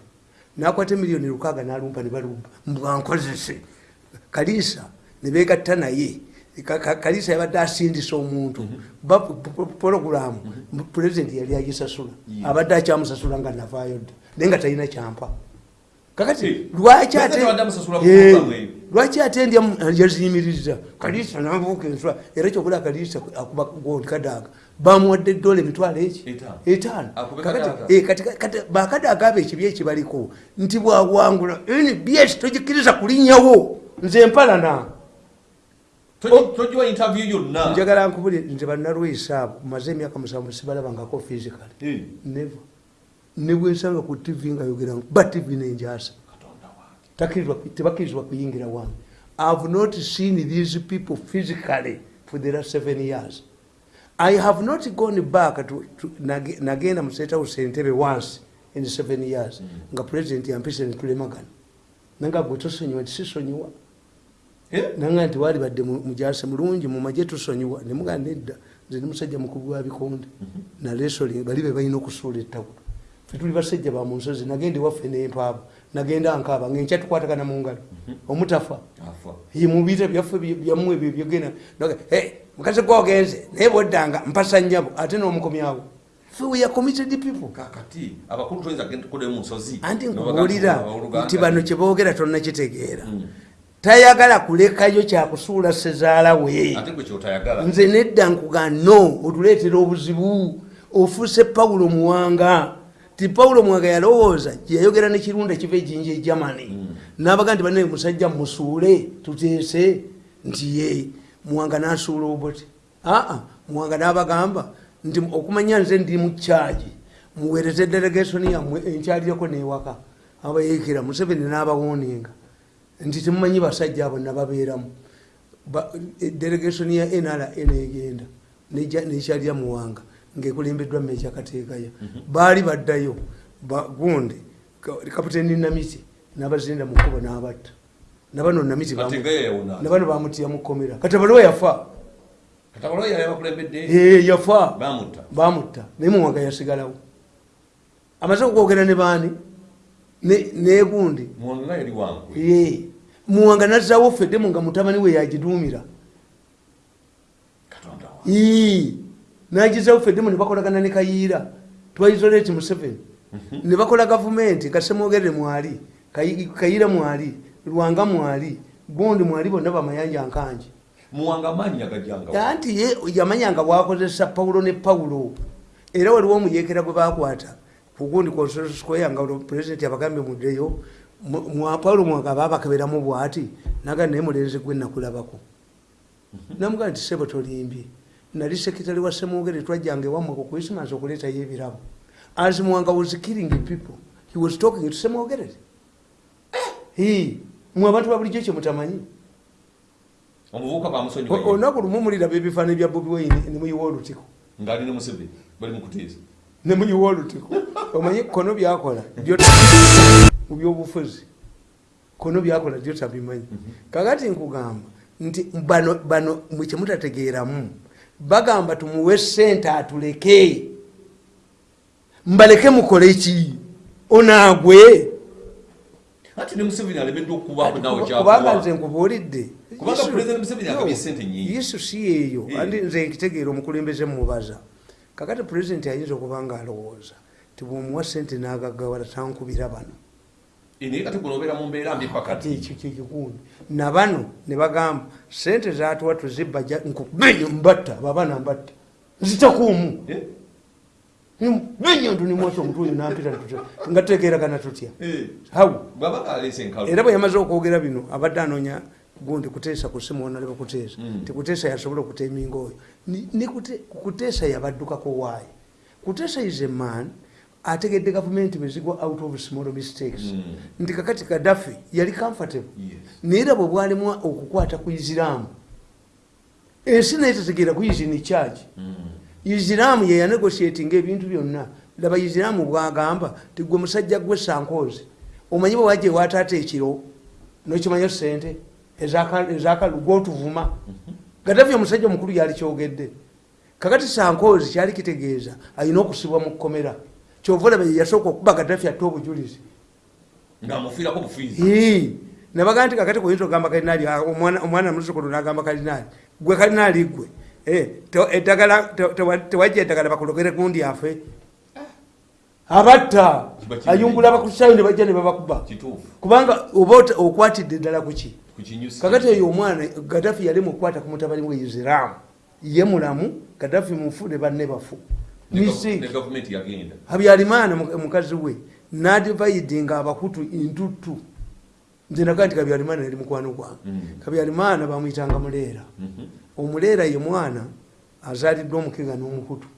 nakwata emiliyoni lukaaga nalumpa ne balumba mbwankozese kaliisa ne begatta naye. Ka- ka- kaliisa yabadde asindisa omuntu. Ba pologulamu pulezidenti yali agisasula. Abadde akyamusasula nga navaayo dda naye nga talina kyampa. Kakati Eh, lwaki ate- Eh, lwaki ate ndya yaziyimiriza kaliisa nabuuka enswa. Era kyokula kaliisa akuba gondi kadaaga bamuwadde eddola emitwalo eki? Etaano. kati- bakadaaga abo ekibi ekibaliko nti bwawangula nbs togikkiriza kulinnyawo nze mpalana yonna. Njagala nkubuli nze bannalwisa abo maze emyaka musanvu sibalabangako physically. Eh, never. Nebwensanga ku tv nga yogera ba tv nenjasa tebakkirizibwa kuyingira wange. Ihave not seen these people physically for the last seven years i have not gone back to, to, nage- nagenda mu state house entebe once in seven years nga president yampise netulemagana nanga gwe tosonyiwa nti sisonyiwa Eh? nanga nti wali badde mu- mujase mulungi mumaje tusonyiwa. Nemuga nedda nze nemusajja mukulu wa bikonde. Nalesoli bali be balina okusuula ettawulo fe tuli basajja ba mu nsozi nagenda ewaffe nempaaba nagenda nkaaba ngaenkya tukwatagana mu ngalo. Omutafa. Afa. ye mubita byaffe byammwe ebyo byogena mukazi gwogenze naye bwoddanga mpasa nnyabo ate n'omukomyawo fe we are committed people. Kakati abakulu toyinza kukodayo mu nsozi anti nkubuulira nti bano kyeboogera tonnakitegeera. Mm. tayagala kulekayo kyakusuula sezaala we. Gwe nze nedda nkuga no otuleetera obuzibu. Ofuuse pawulo muwanga. Ti pawulo muwanga yalowooza yayogera nekirunda kiva ejinja egermany nabaga nti banaye musajja musuule tuteese nti ye muwanga nasuula oboti aa muwanga nabagamba nti okumanya nze ndi mukyagi muweereze delegation yammwe enkyalireko newaka. Abayekera museveni nabawoninga nti temumanyi basajja abo nababeeramu. Ba- delegation ya nra negenda nekyalya muwanga ngaekulembeddwa meja kateekaya baali baddayo ba- gundi ka- kapiteni namiti nabazinda mukuba nabatta nabano namiti nabano bamutya mukomera katabaliwa yafa. Yafa. Bamutta naye muwanga yasigalawo. Amaze okwogera ne baani? Ne- negundi muwanga nazzawo feddemu nga mutabani we yagiduumira nagizawo feddemu ne bakolagana ne kayiira. Twaisolaeti museveni ne bakola gavumenti kasemwogerere mwali Kayi- kayiira mwali lwanga mwali gundi mwali bonna bamayanja nkanji. Anti ye yamanyanga bwakozesa pawulo ne pawulo era waliwo omuyekera gwe bakwata kugundi kosquare nga pulezidenti abagambye muddeyo pawulo mwanga babakeberamu bwati naga naye mulenzi gwe nakulabako. Namugaa nti sebo tolimbye nali sekitale wa semwogere twajjanga ewammwe ku krismas okuleetayo ebirabo. As mwanga was killing people he was talking to semwogerere mwe abantu babulijjo kyemutamanyi omuvubuka bamusonyiwa olunaku lumu muliraba ebifaananyi bya bobi wine nemuyiwa olutiko ngaali ne museveni bali mukuteesa nemuyiwa olutiko omanyi kono byakola mu byobufuzi. Kono byakola byo tabimanyi kakati nkugamba nti bano bano mwe kyemutategeeramu bagamba tumuwe sente atuleke. Mbaleke mukole ki? Onaagwe ati ne museveni alemeddwa okubaako nawe kubanga nze nkubuulidde. Kubanga President Museveni agabye ssente nnyingi. yesu si yeeyo. Eh. andi nze nkitegeera omukulembeze mubaza kakati pulezidenti ayinza okuba nga alowooza ti bwomuwa sente n'agagawala tankubira bano. Naye kati guno obeera mu mbeera mbi pakati ekyo kyekikundi nabano ne bagamba sente zatuwa tuzibba nkubenyo mbatta babaana mbatta nzitakuumu Benyo ndunimwasa omutwe oyo nampita nga tutegeeragana tutya Eh. hawu era bwe yamaze okwogera bino abadde anoonya gundi kuteesa ku simu onale bakuteesa Mm. tikuteesa yasobola okuteeminga oyo Ni- ni Kute- kuteesa yabaddukako waayi kuteesa is a man ategedde gavumenti bwezigwa out of small mistakes. Mm. nti kakati kadafi yali comfortable. Naye era bwe bwalimu okukwata ku isiraamu ensi naye tetegeera ku isini charge Isiraamu yeyanegosietinga ebintu byonna. Laba isiraamu bwagamba ti gwe musajja gwe sankoozi omanyi bwe wajja ewataata ekiro nokimanyo sente ezakagotuvuma gadafi omusajja omukulu yali kyogedde. Kakati sankoozi kyali kitegeeza alina okusibwa mu kkomera. Kyova olaba ye yasooka okuba gadafi atte obujulizi. Ngaamufiirako bufiizi. Ii. nabaga nti kakati kuyinza ogamba kalinaali ah, omwana muzzukulu nagamba kalinaali gwe kalinaali gwe eddagala te- tewa- tewajja eddagala bakulogere gundi afe. Abatta! Ayungula abakusayo ne bajja ne babakuba kubanga oba okwatidde eddala kuki kakati oyo omwana gadafi yali mukwata ku mutabani we isiraamu ye mulamu gadafi mufu ne banne bafu. Habyarimana mu- mukazi we nadivaidinga abakutu intuttu nze naga nti kabyarimana yali mukwano gwange. Mm. kabyarimana bamwyitanga muleera Mhm. Omuleera ye mwana azaliddwa omukega n'omukutu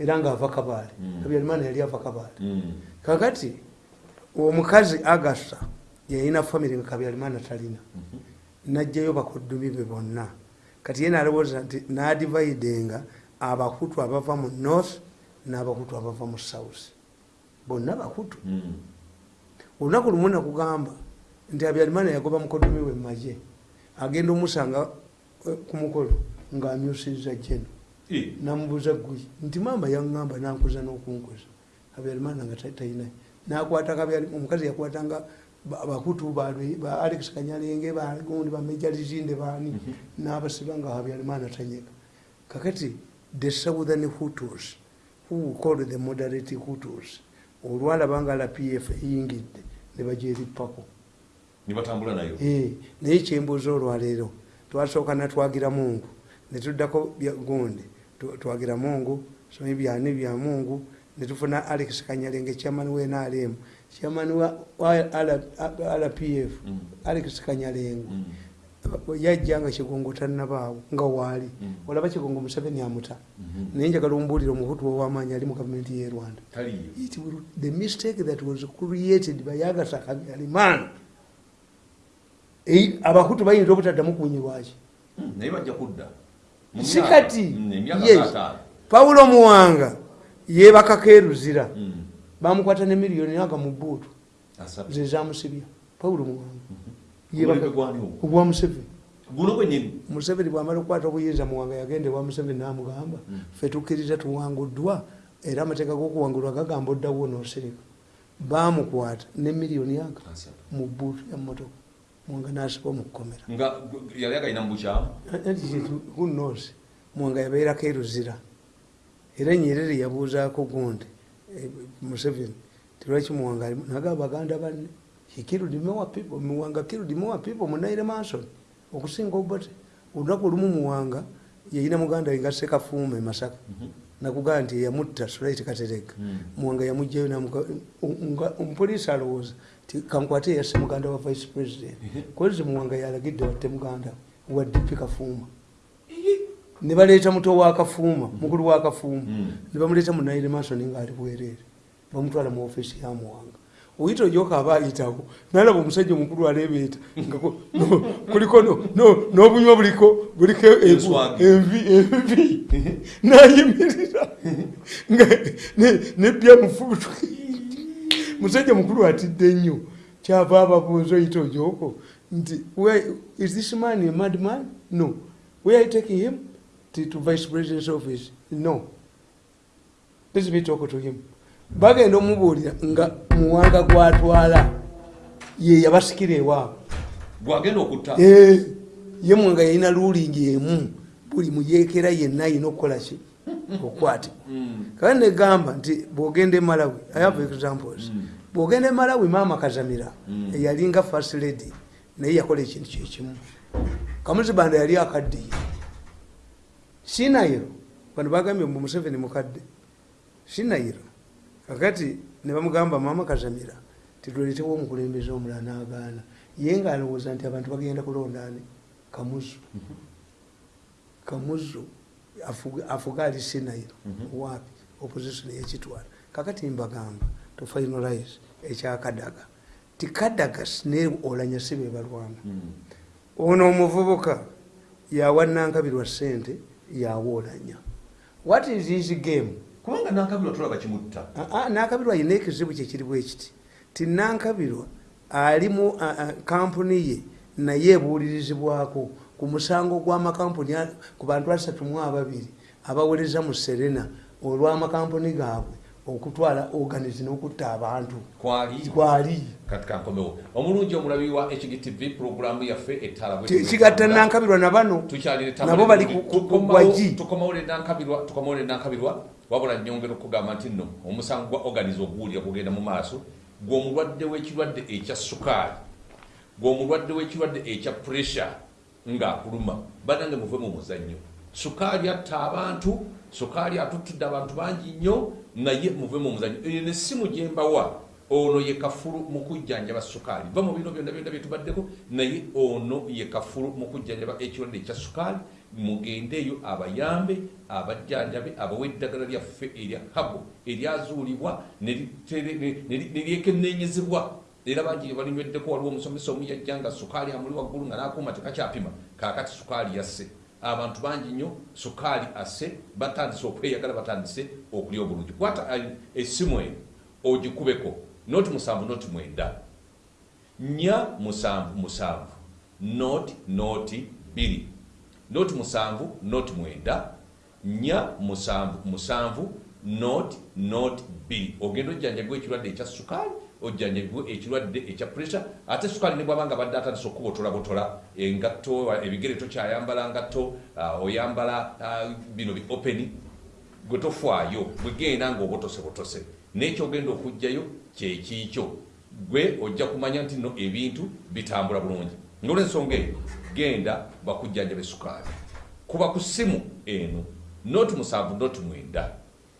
era ngaava kabaale Mm. kabyarimana yali ava kabaale Mm. kakati omukazi agasa yalina famiry nga kabyarimana talina Mhm. najjayo bakuddumi be bonna kati ye nalowooza nti nadivaidinga abakutu abava mu north n'abakutu abava mu south bonna bakutu Mm. olunaku lumu nakugamba nti habyarimana yagoba mukoddomi we mumaje agenda omusanga ku mukolo ng'amyusiza jeno Eh. namubuuza gwe nti mamba yaŋŋamba nankuza n'okunkuza. Habyarimana nga ta- talina nakwata Kabyari- omukazi yakwatanga ba- bakutu balwe ba alex kanyalenge bagundi bameja lizinde bani n'abasiba nga habyarimana tanyega. Kakati the southern hutus who called the moderate hutus olwalaba nga lapf eyingidde ne bagyerippako ne batambula nayo. Eh, naye kyembuuza olwaleero twasooka natwagira mungu netuddako gundi twagira mungu somi byani bya mungu netufuna alex kanyalenge chairman we nrm chairman wa rpf Mm. alex kanyalenge Mm. yajja nga kigongo tannabaawo nga waali Mm. olaba kigongo museveni amuta Mhm. naye njagala ombuulira omukutu owamaanyi ali mu gavumenti ye rwanda it will, the mistake that was created by Agatha Habyarimana abakutu bayinza obutaddamu kunyirwaki Mm, naye bajja kudda. Si kati Mm, ng'ataano. pawulo muwanga yebakako eruzira Mm, bamukwata ne miliyoni aga mu buutu asatu. ze zamusibya. Pawulo muwanga ogwo? ogwa museveni. Museveni bwamala okukwata obuyinza muwanga yagenda ewa museveni namugamba Mm. fe tukkiriza tuwanguddwa era amateeka g'okuwangulwa gagamba oddawo nosereka bamukwata ne miliyoni aga mu buutu ya muwanga nasiba omukukomera nga yali agalina mu bukyamu anti kintu kunosi muwanga yabeerako eruzira. Era nyerere yabuuzaako gundi eh, museveni tilwaki muwanga alimu naga baganda banne? Muwanga more people munaire manson okusinga obote olunaku olumu muwanga yayina muganda we nga sekafuuma e masaka nakugamba nti yamutta solait katerega. Mm. muwanga yamugjayo namuga- nga omupoliisi alowooza ti kankwate yasse muganda wa vice president. Kozi muwanga yalagidde watte muganda wa dp kafuuma. Ne baleeta muto wa kafuuma mukulu wa kafuuma. Mm. ne bamuleeta mu naire masoni ngaali bwereere bamutwala mu ofiisi ya muwanga oyita ojoka aba ayitawo nalaba omusajja omukulu no, kuliko no- no- n'obunywa buliko buliko Enswagi. envi envi. Nayimirira nebya mufubutu musajja mukulu atidde nnyo. Kyava ababuuza oyita ojoko nti "Where- is this man a mad man no. Where are you taking him? To, to vice president's office. No. Let me talk to him bagenda omubuulira nga muwanga gwatwala ye yabasikira ewaabwe gwagenda okutta? Ye muwanga yalina luulingi emu buli muyeekera yenna ayina okukola ki? Okukwatibwa Mm. kale negamba nti bwogenda emalawi i have examples. Mm. bwogenda emalawi maama kazamira Mm. eyalinga first lady naye yakola ekintu kyekimu kamuzibanda yali akaddiye sinayiro bano bagambye mbu museveni mukadde. Sinayiro kakati ne bamugamba maama kazamira titweletewo omukulembeze omulala n'agaana. Ye ngaalowooza nti abantu bagenda kulondaani kamuzu. Kamuzu afuga- ali sinayiro Mhm. wapi? Opposition yekitwala kakati mbagamba to finalize ekyakadaga. Ti kadaga ne olanya si be balwana. Mm. ono omuvubuka yawa nankabirwa sente yawa olanya what is his game kubanga nankabirwa tulaba kimutta Ah, ah, nankabirwa ayina ekizibu kyekiri bwe kiti ti nankabirwa ali mu ah, ah, kampuni ye naye ebuulirizibwako ku musango gw'amakampuni ku bantu asatu mu ababiri abawereza mu serena olw'amakampuni gaabwe okutwala organize n'okutta abantu kwali omulungi omulabi wa hgtv programu yaffe ettala bwe Ki- tuli kigatta kutambula. nankabirwa na bano nabo bali ku- gwagi nankabirwa tukomawole nankabirwa wabula nyongera okugamba nti nno omusango gwa organize oguwulira kugenda mu maaso gw'omulwadde w'ekirwadde ekya sukaali gw'omulwadde w'ekirwadde ekya pressure ng'akuluma banange muve mu muzannyo. Sukaali atta abantu sukaali atuttudde abantu bangi nnyo naye muve mu muzannyo. Eyo nessimu gye mbawa ono ye kafulu mu kujjanjaba sukaali. Va mu bino byonna byonna byetubaddeko naye ono ye kafulu mu kujjanjaba ekirwadde ekya sukaali mugendeeyo abayambe abajjanjabe abawe eddagala lyaffe erya habo eryazuulibwa ne lyekennenyezebwa. Era bangi gye balinyweddeko waliwo omusomesa omu yajja nga sukaali amuli waggulu nga nakuuma tekakyapima kaakati sukaali yasse abantu bangi nnyo sukaali asse batandise okweyagala batandise okulya obulungi. Kwata essimu eyo ogikubeko noti musanvu noti mwenda. Nya musanvu musanvu. Noti noti bbiri noti musanvu noti mwenda. Nya musanvu musanvu noti noti bbiri ogenda ojjanjabibwa ekirwadde ekya sukaali ojjanjabibwa ekirwadde ekya pressure. Ate sukaali ne bwabanga badde atandise okubotolabotola engatto ebigere tokyayambala ngatto ah, oyambala ah, bino bi openi gwe tofaayo bwegenda ngaobotosebotose nekyogenda okugjayo kyekiikyo gwe ojja kumanya nti no ebintu bitambula bulungi. Ngaolwensonga eyo genda bakujjanjabe sukaali. Kuba ku ssimu eno noti musanvu noti mwenda.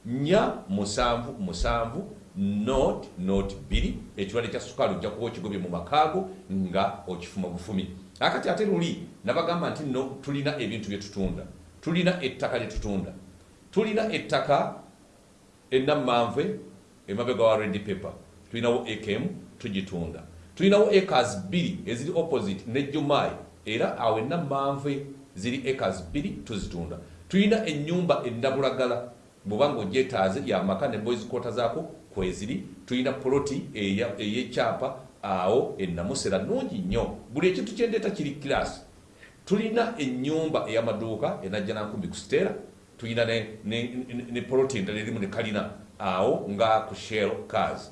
Nya musanvu musanvu not not bbiri. Ekirwadde kya sukaali ojja kuba okigobye mu makaago nga okifuma bufumi. Akati ate luli nabagamba nti no tulina ebintu bye tutunda. Tulina ettaka lye tutunda. Tulina ettaka enammanve emabega wa red paper tulinawo ekm tugitunda. Tulinawo acres bbiri eziri opposite ne jumayi era awo enammanve ziri acres bbiri tuzitunda. Tulina ennyumba endabulagala. Bwobanga ogyetaaze yamaka ne boys quota zaako kweziri tulina poloti ey'ekyapa awo enamusera nungi nnyo. Buli ekintu kyendeeta kiri kirasi tulina ennyumba ey'amaduuka enajja nankumi ku siteera tulina ne poloti endala erimu ne kalina awo nga ku shell cars.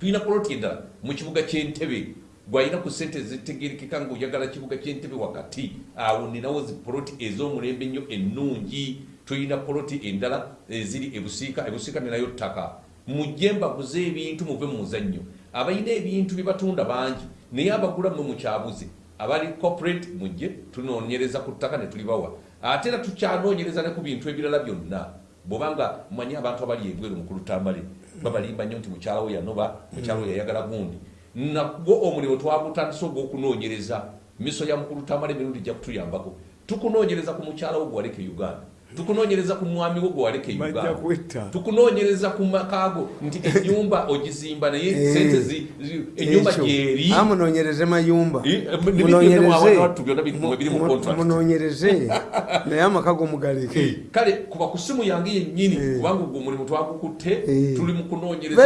Tulina poloti endala mu kibuga kyentebe gwalina ku sente zitegerekeka ngaoyagala kibuga kyentebe wakati awo ninawo zi poloti ez'omulembe ennyo ennungi tulina poloti endala eziri ebusiika ebusiika ninayo ttaka. Mujje mbaguze ebintu muve mu muzannyo. Abalina ebintu bye batunda bangi naye abagula mwe mukyabuze. Abali corporate mujje tunoonyereza ku ttaka ne tulibawa. Ate era tukyanoonyereza ne ku bintu ebirala byonna bwobanga manyi abantu abali ebweru mukulutambale babalimba nnyo nti mukyala we yanoba mukyala we yayagala gundi nagwo omulimu twagutandisa ogw'okunoonyereza. Miso ya mukulutambale emirundi gya kutuyambako. Tukunoonyereza ku mukyala wo gwaleka e uganda tukunoonyereza ku mwami wo gwewaleka e uganda. tukunoonyereza ku makaago nti ennyumba ogizimba naye Eh, sente gyeri. Mayumba. Eh, eh, ne bigenda mu abantu byonna biri mu- biri mu contract. munonyereze naye amaka gomugaleke kale kuba ku simu yange yennyini Eh. kubanga ogwo omulimu twagukutte Eh. tuli mu kunoonyereza.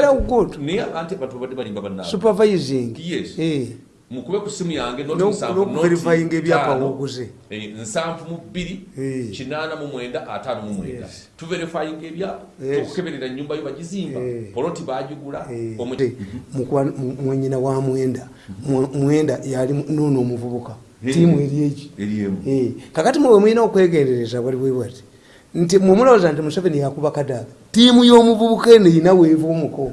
Naye abantu babadde balimba bannaabwe. Supervising. Eh. Mukube ku simu yange n'okuverifyinga ebyapa ttaano, woguze. eh, nsanvu mu bbiri Eh. kinaana mu mwenda ataano mu mwenda. Tuverifyinga ebyapa Yes. tukukeberera ennyumba yo bagizimba. Eh. poloti bagigula Eh, mwenyina wa mwenda. Mwe- mwenda yali nuno omuvubuka. Tiimu eri eki? kakati mwe mulina okwegendereza bali bwe bwati? Nti mwemulowooza nti museveni yakuba kadaga tiimu y'omuvubuka eno erina weeva omuko.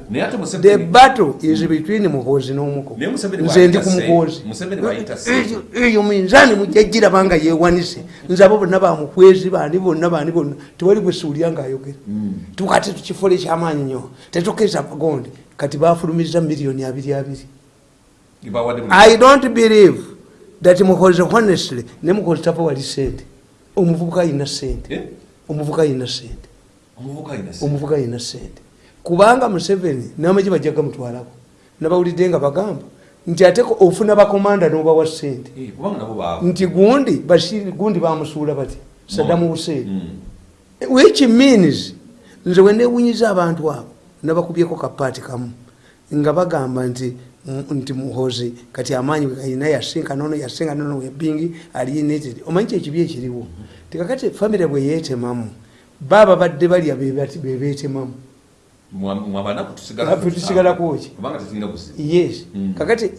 The battle is between muhoozi n'omuko. Nze ndi ku muhoozi. Museveni bw'ayita se- Eyo- minzaani mujja giraba nga yeewanise. Nze abo bonna bamukwezi bandi bonna bandi bonna. Tewali gwe siwulira ng'ayogera tukati tukifula ekyamaanyi nnyo tetukeza gonde kati bafulumiza miliyoni abiri abiri. I don't believe that mukozi honestly ne mukozi tava wali sente omuvubuka ayina sente Eh? omuvubuka ayina sente omuvubuka alina sente. Kubanga museveni n'amagye bajja gamutwalako nabawulidde nga bagamba nti ate ofuna bakomanda n'obawa sente. Eh, nti gundi bashiri gundi bamusuula bati sadamu hussein. Mm. which means nze wenewunyiza abantu abo nabakubyeko kapaati kamu nga bagamba nti nti muhozi kati amaanyi alina yasinka nono yasinka nono webingi ali united omanyi kyekibi ekiriwo? Tikakati famire bwe yeetemamu baaba badde balya bebeetemamu Mwa- mwabanaku tusigala Afe tusigalako ki? kubanga tetulina kuziba yes Mm. kakati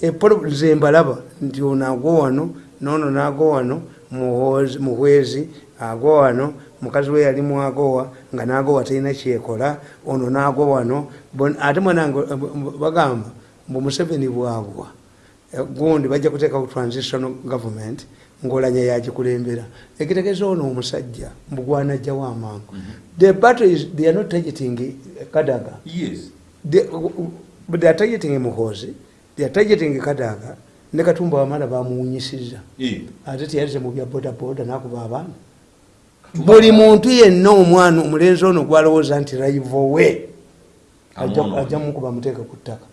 nze mbalaba nti ono agwo wano nono nago wano muhwezi agwo wano mukazi we yali mwagowa nga nagowa talina kyekola ono nago wano ate mwanange bagamba mbu museveni bwagwa eh, gundi bajja kuteekawo transitional government ngaolanya yagikulembera ekitegeeza ono omusajja mbugwanajjawo amangu the battle is they are not targeting kadaga. Yes. They, but they are targeting muhozi they are targeting kadaga ne katumba wamala bamuwunyisiza. Ate teyalize mu bya bodaboda nakuba abaana. Buli muntu yenna omwana omulenzi ono gwalowooza nti raivo we ajja- mukuba muteeka ku ttaka.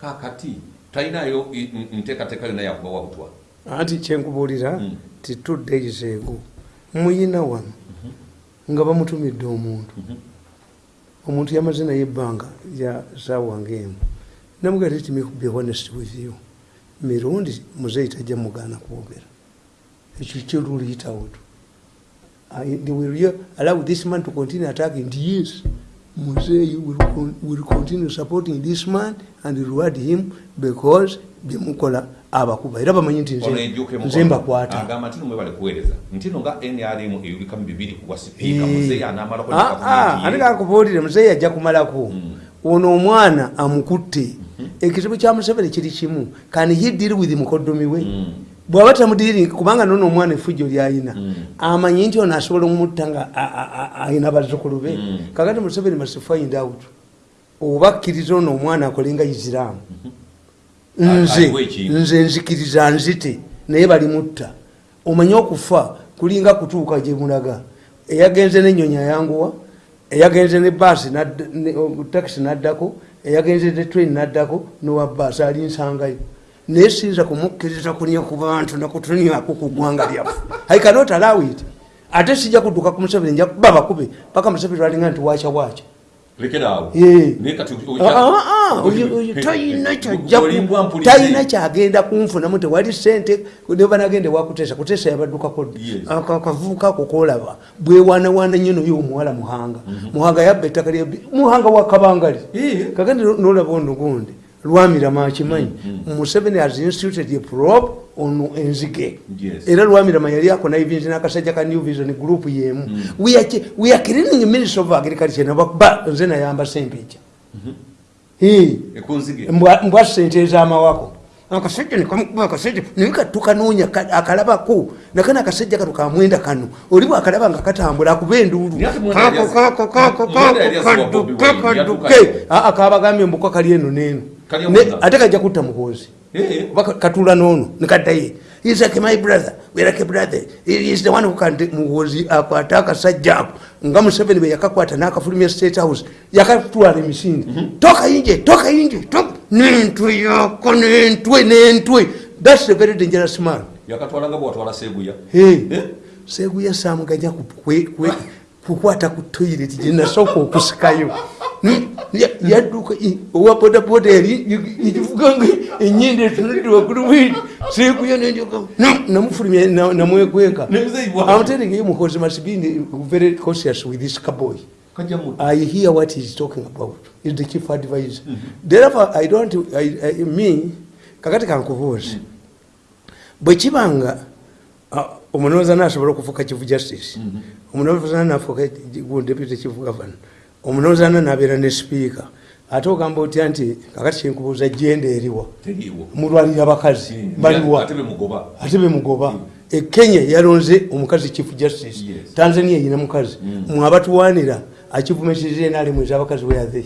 Kakati talinayo nteekateeka yonna yakubawa butwa anti kyenkubuulira Mm. ti two days ago muyina wano nga bamutumidde omuntu. Omuntu yamaze naye ebbanga lya saawa ngaemu namugati ti be honest with you. Mirundi muzeeyi tajja mugaana kwogera. Ekyo kyoluliyitawo tu. They will allow this man to continue attacking? Yes. Muzeeyi will, con- will continue supporting this man and reward him because byemukola abakuba. Era bamanyi nti nze- mbakwata ate kakubuulire muzeeyi ajja kumalako. Mm. ono omwana amukutte. Ekizibu kya museveni kiri kimu. Kan he deal with mukoddomi we Mm. bw'aba tamudiri kubanga nono omwana efujjo lyayina. Amanyi nti ono asobola omutta nga ayina bazzukulu be. Kakati museveni must find out. Oba akkiriza ono omwana akole nga isiraamu nze nze nzikiriza nzite naye balimutta omanye okufa kulinga kutuuka gye mulaga. Eyagenze nenyonyi ayanguwa eyagenze ne baasi takisi naddako eyagenze ne train naddako nowa baasi ali nsangayo naye siyinza kumukkiriza kunya ku bantu nakutunyako ku ggwanga lyaffe. I cannot allow it. Ate sijja kudduka ku museveni nja kuba bakube paka museveni lwalinga nti wacha wacha Ah, ah, talina kyagenda kunfunamu tewali sente nebanagende wakuteesa kuteesa yabaddukako Yes. akavubuka ako kolaba bwewanawana nyo noyo omuwala muhanga. Muhanga yabba ettaka lya muhanga wakabangali kakandi nolaba ono gundi lwamirama akimanyi museveni has instituted a probe ono enzige. Era lwamirama yali akona evins nakasajja ka new vision group yemu. We are ch- we are cleaning ministry of agriculture. Nabakuba nze nayamba sempeja ekunzige mbwa sente ezamawako. Akasajja nikamukuba akasajja naye katukanoonya akalabako. Nakana akasajja kano kamwenda kano. Oli bwakalaba nga katambula akuba enduulu. Aa, kabagambye mbukwa kali eno neeno Kali Ne- omwana. Ate kajja kutta muhoozi Eh. oba ka- katula noono nekaddaye He's like my brother, we're like brother. He is the one who can take muhoozi akwate akasajja ako nga museveni bwe yakakwata n'akafulumya state house yakatwala emisinde toka inje toka inje toka n'entwe yako n'entwe n'entwe. Thats a very dangerous man. Yakatwalanga bwatwala seeguya Hey, Eh? seguya samuganya kwe- kukwata ku toilet gyenasooka okusikayo. Hmm, ya- yadduka owa bodaboda yali ikivuganga enyindi etunudde waggulu bwiri seguya nenjoka namufulumya na- namwekweka I'm telling you muhozi must be very cautious with this cowboy. I hear what he's talking about. He's the chief advisor. Therefore, I don't, I, I, me, kakati kankubuuza. Bwe kibanga ah, omunoza nasobola okufuuka chief justice, omunoza nafuuka deputy chief governor, omunoza nabeera ne speaker, ate ogamba otya nti kakati kyenkubuuza jenda eriwa? Teriiwo. Mulwanira bakazi baliwa. Ate bemugoba ate bemugoba e yalonze omukazi chief justice. Tanzania eyina mukazi. Mwabatuwanira akivumisiza enalimu ezabakazi weyathe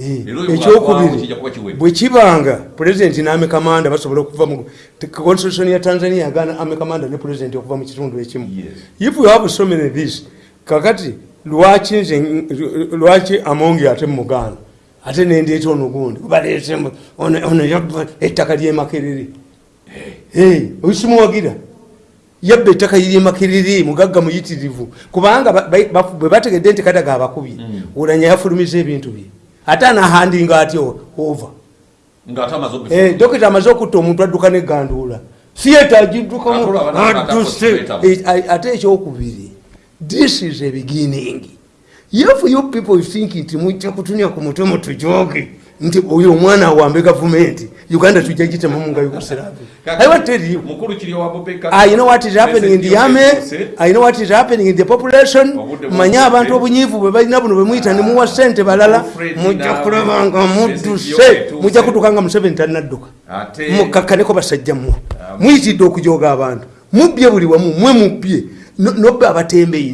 Eh, ekyokubiri bwe kibanga pulezidenti n'amekamanda basobola okuva mu constitution ya tanzania yagaana amekamanda ne pulezidenti okuva mu kitundu ekimu. If we have so many this kakati lwaki nze lwaki amongi ate mugaana? Ate nendeeta ono gundi baleetemu ono ettaka lyemakerere oyisimuwagira yabba ettaka lyemakerere mugagga muyitirivu. Kubanga ba- ba- ba- bwe bategedde nti kadaga abakubye olanya yafulumiza ebintu bye ate anahandinga atyo ova? Eh, dokita amaze okutta omuntu adduka neganduula theatre agiddukamu abakusibeetamu. Eh, ate ekyokubiri this is a beginning. If you people think nti mujja kutunya ku mutwe mutujoge nti oyo omwana awambe gavumenti uganda tujja gitemamu nga yugoslavia. Kaka- i want to tell you mukulu kiri owa bobeka? I know what is happening in the army. I know what is happening in the population. Manye abantu obunyiivu bwe balina buno bwe muyita ne muwa ssente balala. Mujja kulaba nga mudduse mujja kutuuka nga museveni talinaddukka ate mukakkaneko basajja mmwe muyitidde okujoga abantu. Mubbye buli wamu mwe mubbye. No- nobba abatembeyi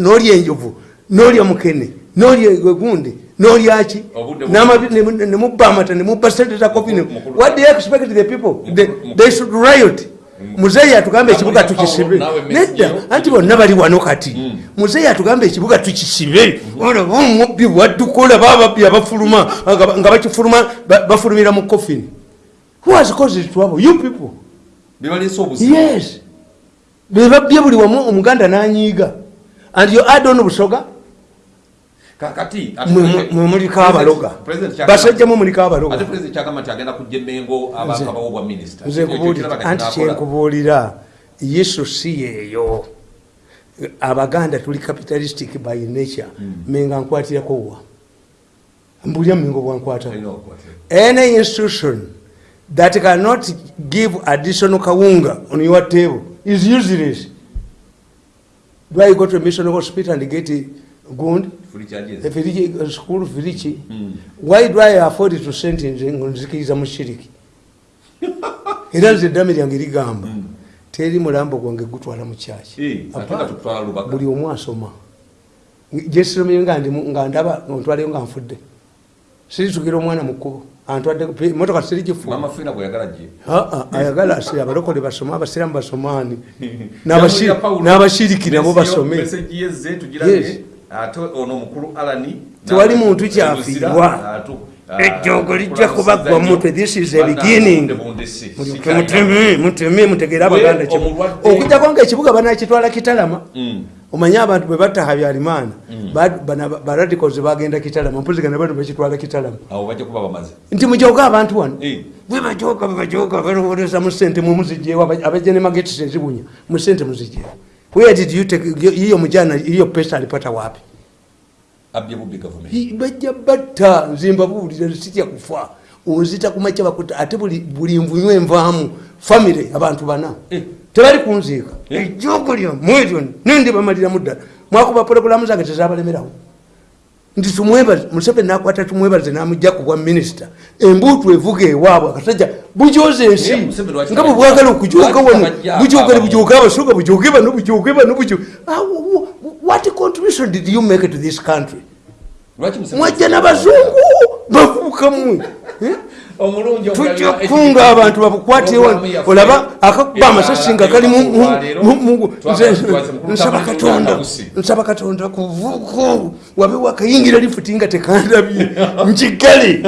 n'olya enjovu n'olya mukene n'olya egundi n'olyaki Obudde N'amabi- ne- ne mubba amata ne mubba sente za Mukulu- what do you expect the people? They- they should riot. Muzeeyi atugambe ekibuga tukisibe. nedda anti bonna bali wano kati. Muzeeyi atugambe ekibuga tukisibe. Omubbi bwadduka olaba ababbi abafuluma nga bakifuluma ba- bafulumira mu coffin who has caused trouble? You people. Yes. Bebabbye buli wamu omuganda n'anyiiga. And you add on busoga kakati mwe- mwe- mwe muliko abaloga. basajja mu muliko ate abaloga pulezidenti kyagamba nti agenda kujja emengo abakabawo bwa minisita nze nkubuulira anti kyenkubuulira yesu si yeeyo. Abaganda tuli capitalistic by nature. Menga nkwatirako wa? Mbulya mengo bwankwata any institution that cannot give additional kawunga on your table is useless. Do i go to a mission hospital and get a gund efiriki school firiki why do i afford to send nzikiriza mushiriki? Era nze eddami lyange ligamba teri mulambo gwange gutwala mu kyaki buli omu asoma. Gyesomere nga ndaba ontwaleyo nga nfudde. Siritukira omwana mukkubo antwadde motoka sirigifuba mamafiina bweyagala gye. Aa, ayagala asi abalokole basome abasiramu basomaani. N'abashi- n'abashiriki nabo basome ate ono omukulu alani Tewali muntu kyafiirwa. ejjoogo lijja kubaggwa mutwe this is a beginning. Muteme muteme mutegere abaganda okujjako ngaekibuga banakitwala kitalama Mm. omanye abantu bwe batta habyarimana baradicals bagenda kitalama mpuzigana bano bakitwala kitalama. Nti mujoga abantu wano? Eh. bwebajoga bwebajoga balowoleza mu sente mumuzijewo abajene magetis ezibunya mu sente muzijewo where did you take hiyo mujana hiyo pesa alipata wapi? Abye bubbi gavumenti Hi- bajja batta nzimba buwulira sitya kufa onzita kumakya bakuta ate buli buli nvunywa envaamu famire abantu bana. Eh. tebali kunziika Eh. ejjogo lyamwetyo nendi bamaliramu ddala mwakuba pologulamu zange tezabalemerawo nti tumwebaze museveni nakwata tumwebaze namujja kubwa minisita. Embuutu evuga ewaabwe akasajja bujoza ensi. Nga bwe bwagala okujoga Lwaki wano bujoga abamu? bujoga abasooka bujoge bano bujoge bano wh- what contribution did you make to this country? Mwajja n'abazungu omulungi tujja kukunga abantu babukwate Programu yaffe olaba akakuba amasasi nga kali nsaba katonda. nsaba katonda kuvuko. Wabe wakayingira lifuti nga tekandabye. Nkigale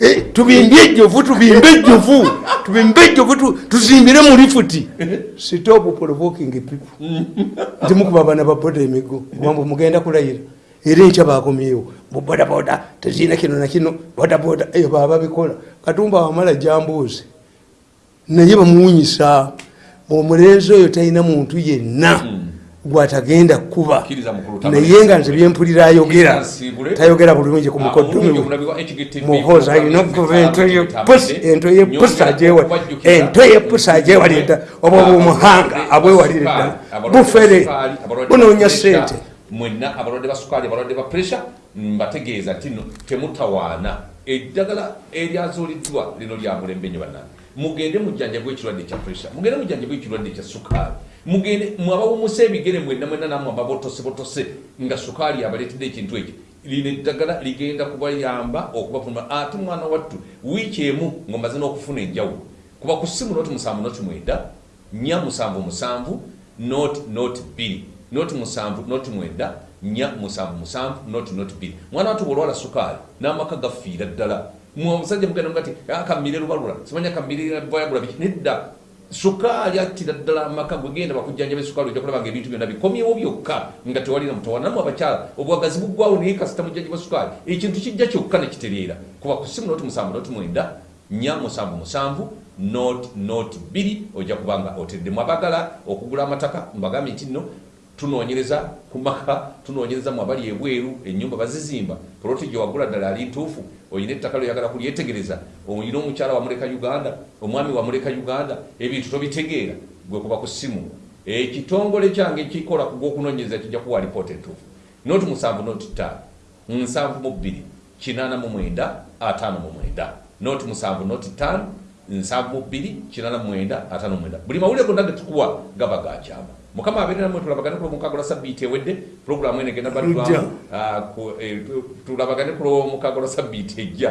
Eh, tubimbye ejjovu tubimbe ejjovu. Tubimbe ejjovu tu- tuzimbire mu lifuti. Stop provoking people. Nti mukuba abaana ba boda emigo wambu mugenda kulayira. Era enkya bakomyewo bubodaboda tezirina kino nakino bodaboda. Eyo baba bikola katumba wamala jambuuzi naye bamuwunyisa omulenzi oyo talina muntu yenna gwatagenda kukuba naye nga nze byempulira ayogera. Tayogera bulungi ku Ah, HGTV muhoza alina okuva ento yepusi ajewa ento yepusi ajewalira ddala obwo bumuhanga abwewalira ddala bufere bunoonya sente mwenna abalwadde ba sukaali abalwadde ba puresha mbategeeza nti temutawaana. Eddagala eryazuuliddwa lino lya mulembe nyo bannange mugende mujjanjabwa ekirwadde ekya puresha mugende mujjanjabwa ekirwadde ekya sukaali mugende mwabawumusa ebigere mwenna mwenna namwe ababotosebotose nga sukaali abaleetedde ekintu ekyo. Lino eddagala ligenda kubayamba okubavuma ate mwana wattu wiiki emu ngaomaze n'okufuna enjawulo. Kuba ku ssimu noti musanvu noti mwenda nya musanvu musanvu noti noti bbiri noti musanvu noti mwenda nya musanvu musanvu noti noti bbiri mwana wattu bwolwala sukaali n'amaka gafiira ddala. Musajja mugenda nga ti kammire lubalula. Simanya kammire vayagula biki? Nedda. Sukaali attira ddala amaka gwegenda bakujjanjaba esukaali ojja kulaba nga ebintu byonna bikomyewo byokka nga tewalina mutawana namu abakyala obwagazi buggwawo naye kasita mujjanjaba sukaali ekintu kijja kyokka nekitereera kuba ku simu noti musanvu noti mwenda nya musanvu musanvu not not bbiri ojja kubanga oteddemu abagala okugula amataka mbagambye nti nno tunoonyereza ku maka tunoonyereza mu abali ebweru ennyumba bazizimba. Poloti gye wagula ddala ali ntuufu olina ettaka lyoyagala kulyetegereza. Olina omukyala wamuleka uganda omwami wamuleka uganda ebintu tobitegeera gwe kuba ku ssimu. Ekitongole kyange kikola ku gwokunoonyereza kijja kuwa lipoota entuufu. Noti musanvu noti ttaano nsanvu mu bbiri kinaana mu mwenda ataano mu mwenda. Noti musanvu noti ttaano nsanvu mu bbiri kinaana mu mwenda ataano mu mwenda. Buli mawulire gonna ge tukuwa gaba gakyama mukama abeere namwe tulabagane kulo mukago lwa sabbiiti ewedde puroguramu eno egenda Ejja. baddwamu Ah, ku- eh, tu- tulabagane kulo mukago lwa sabbiiti ejja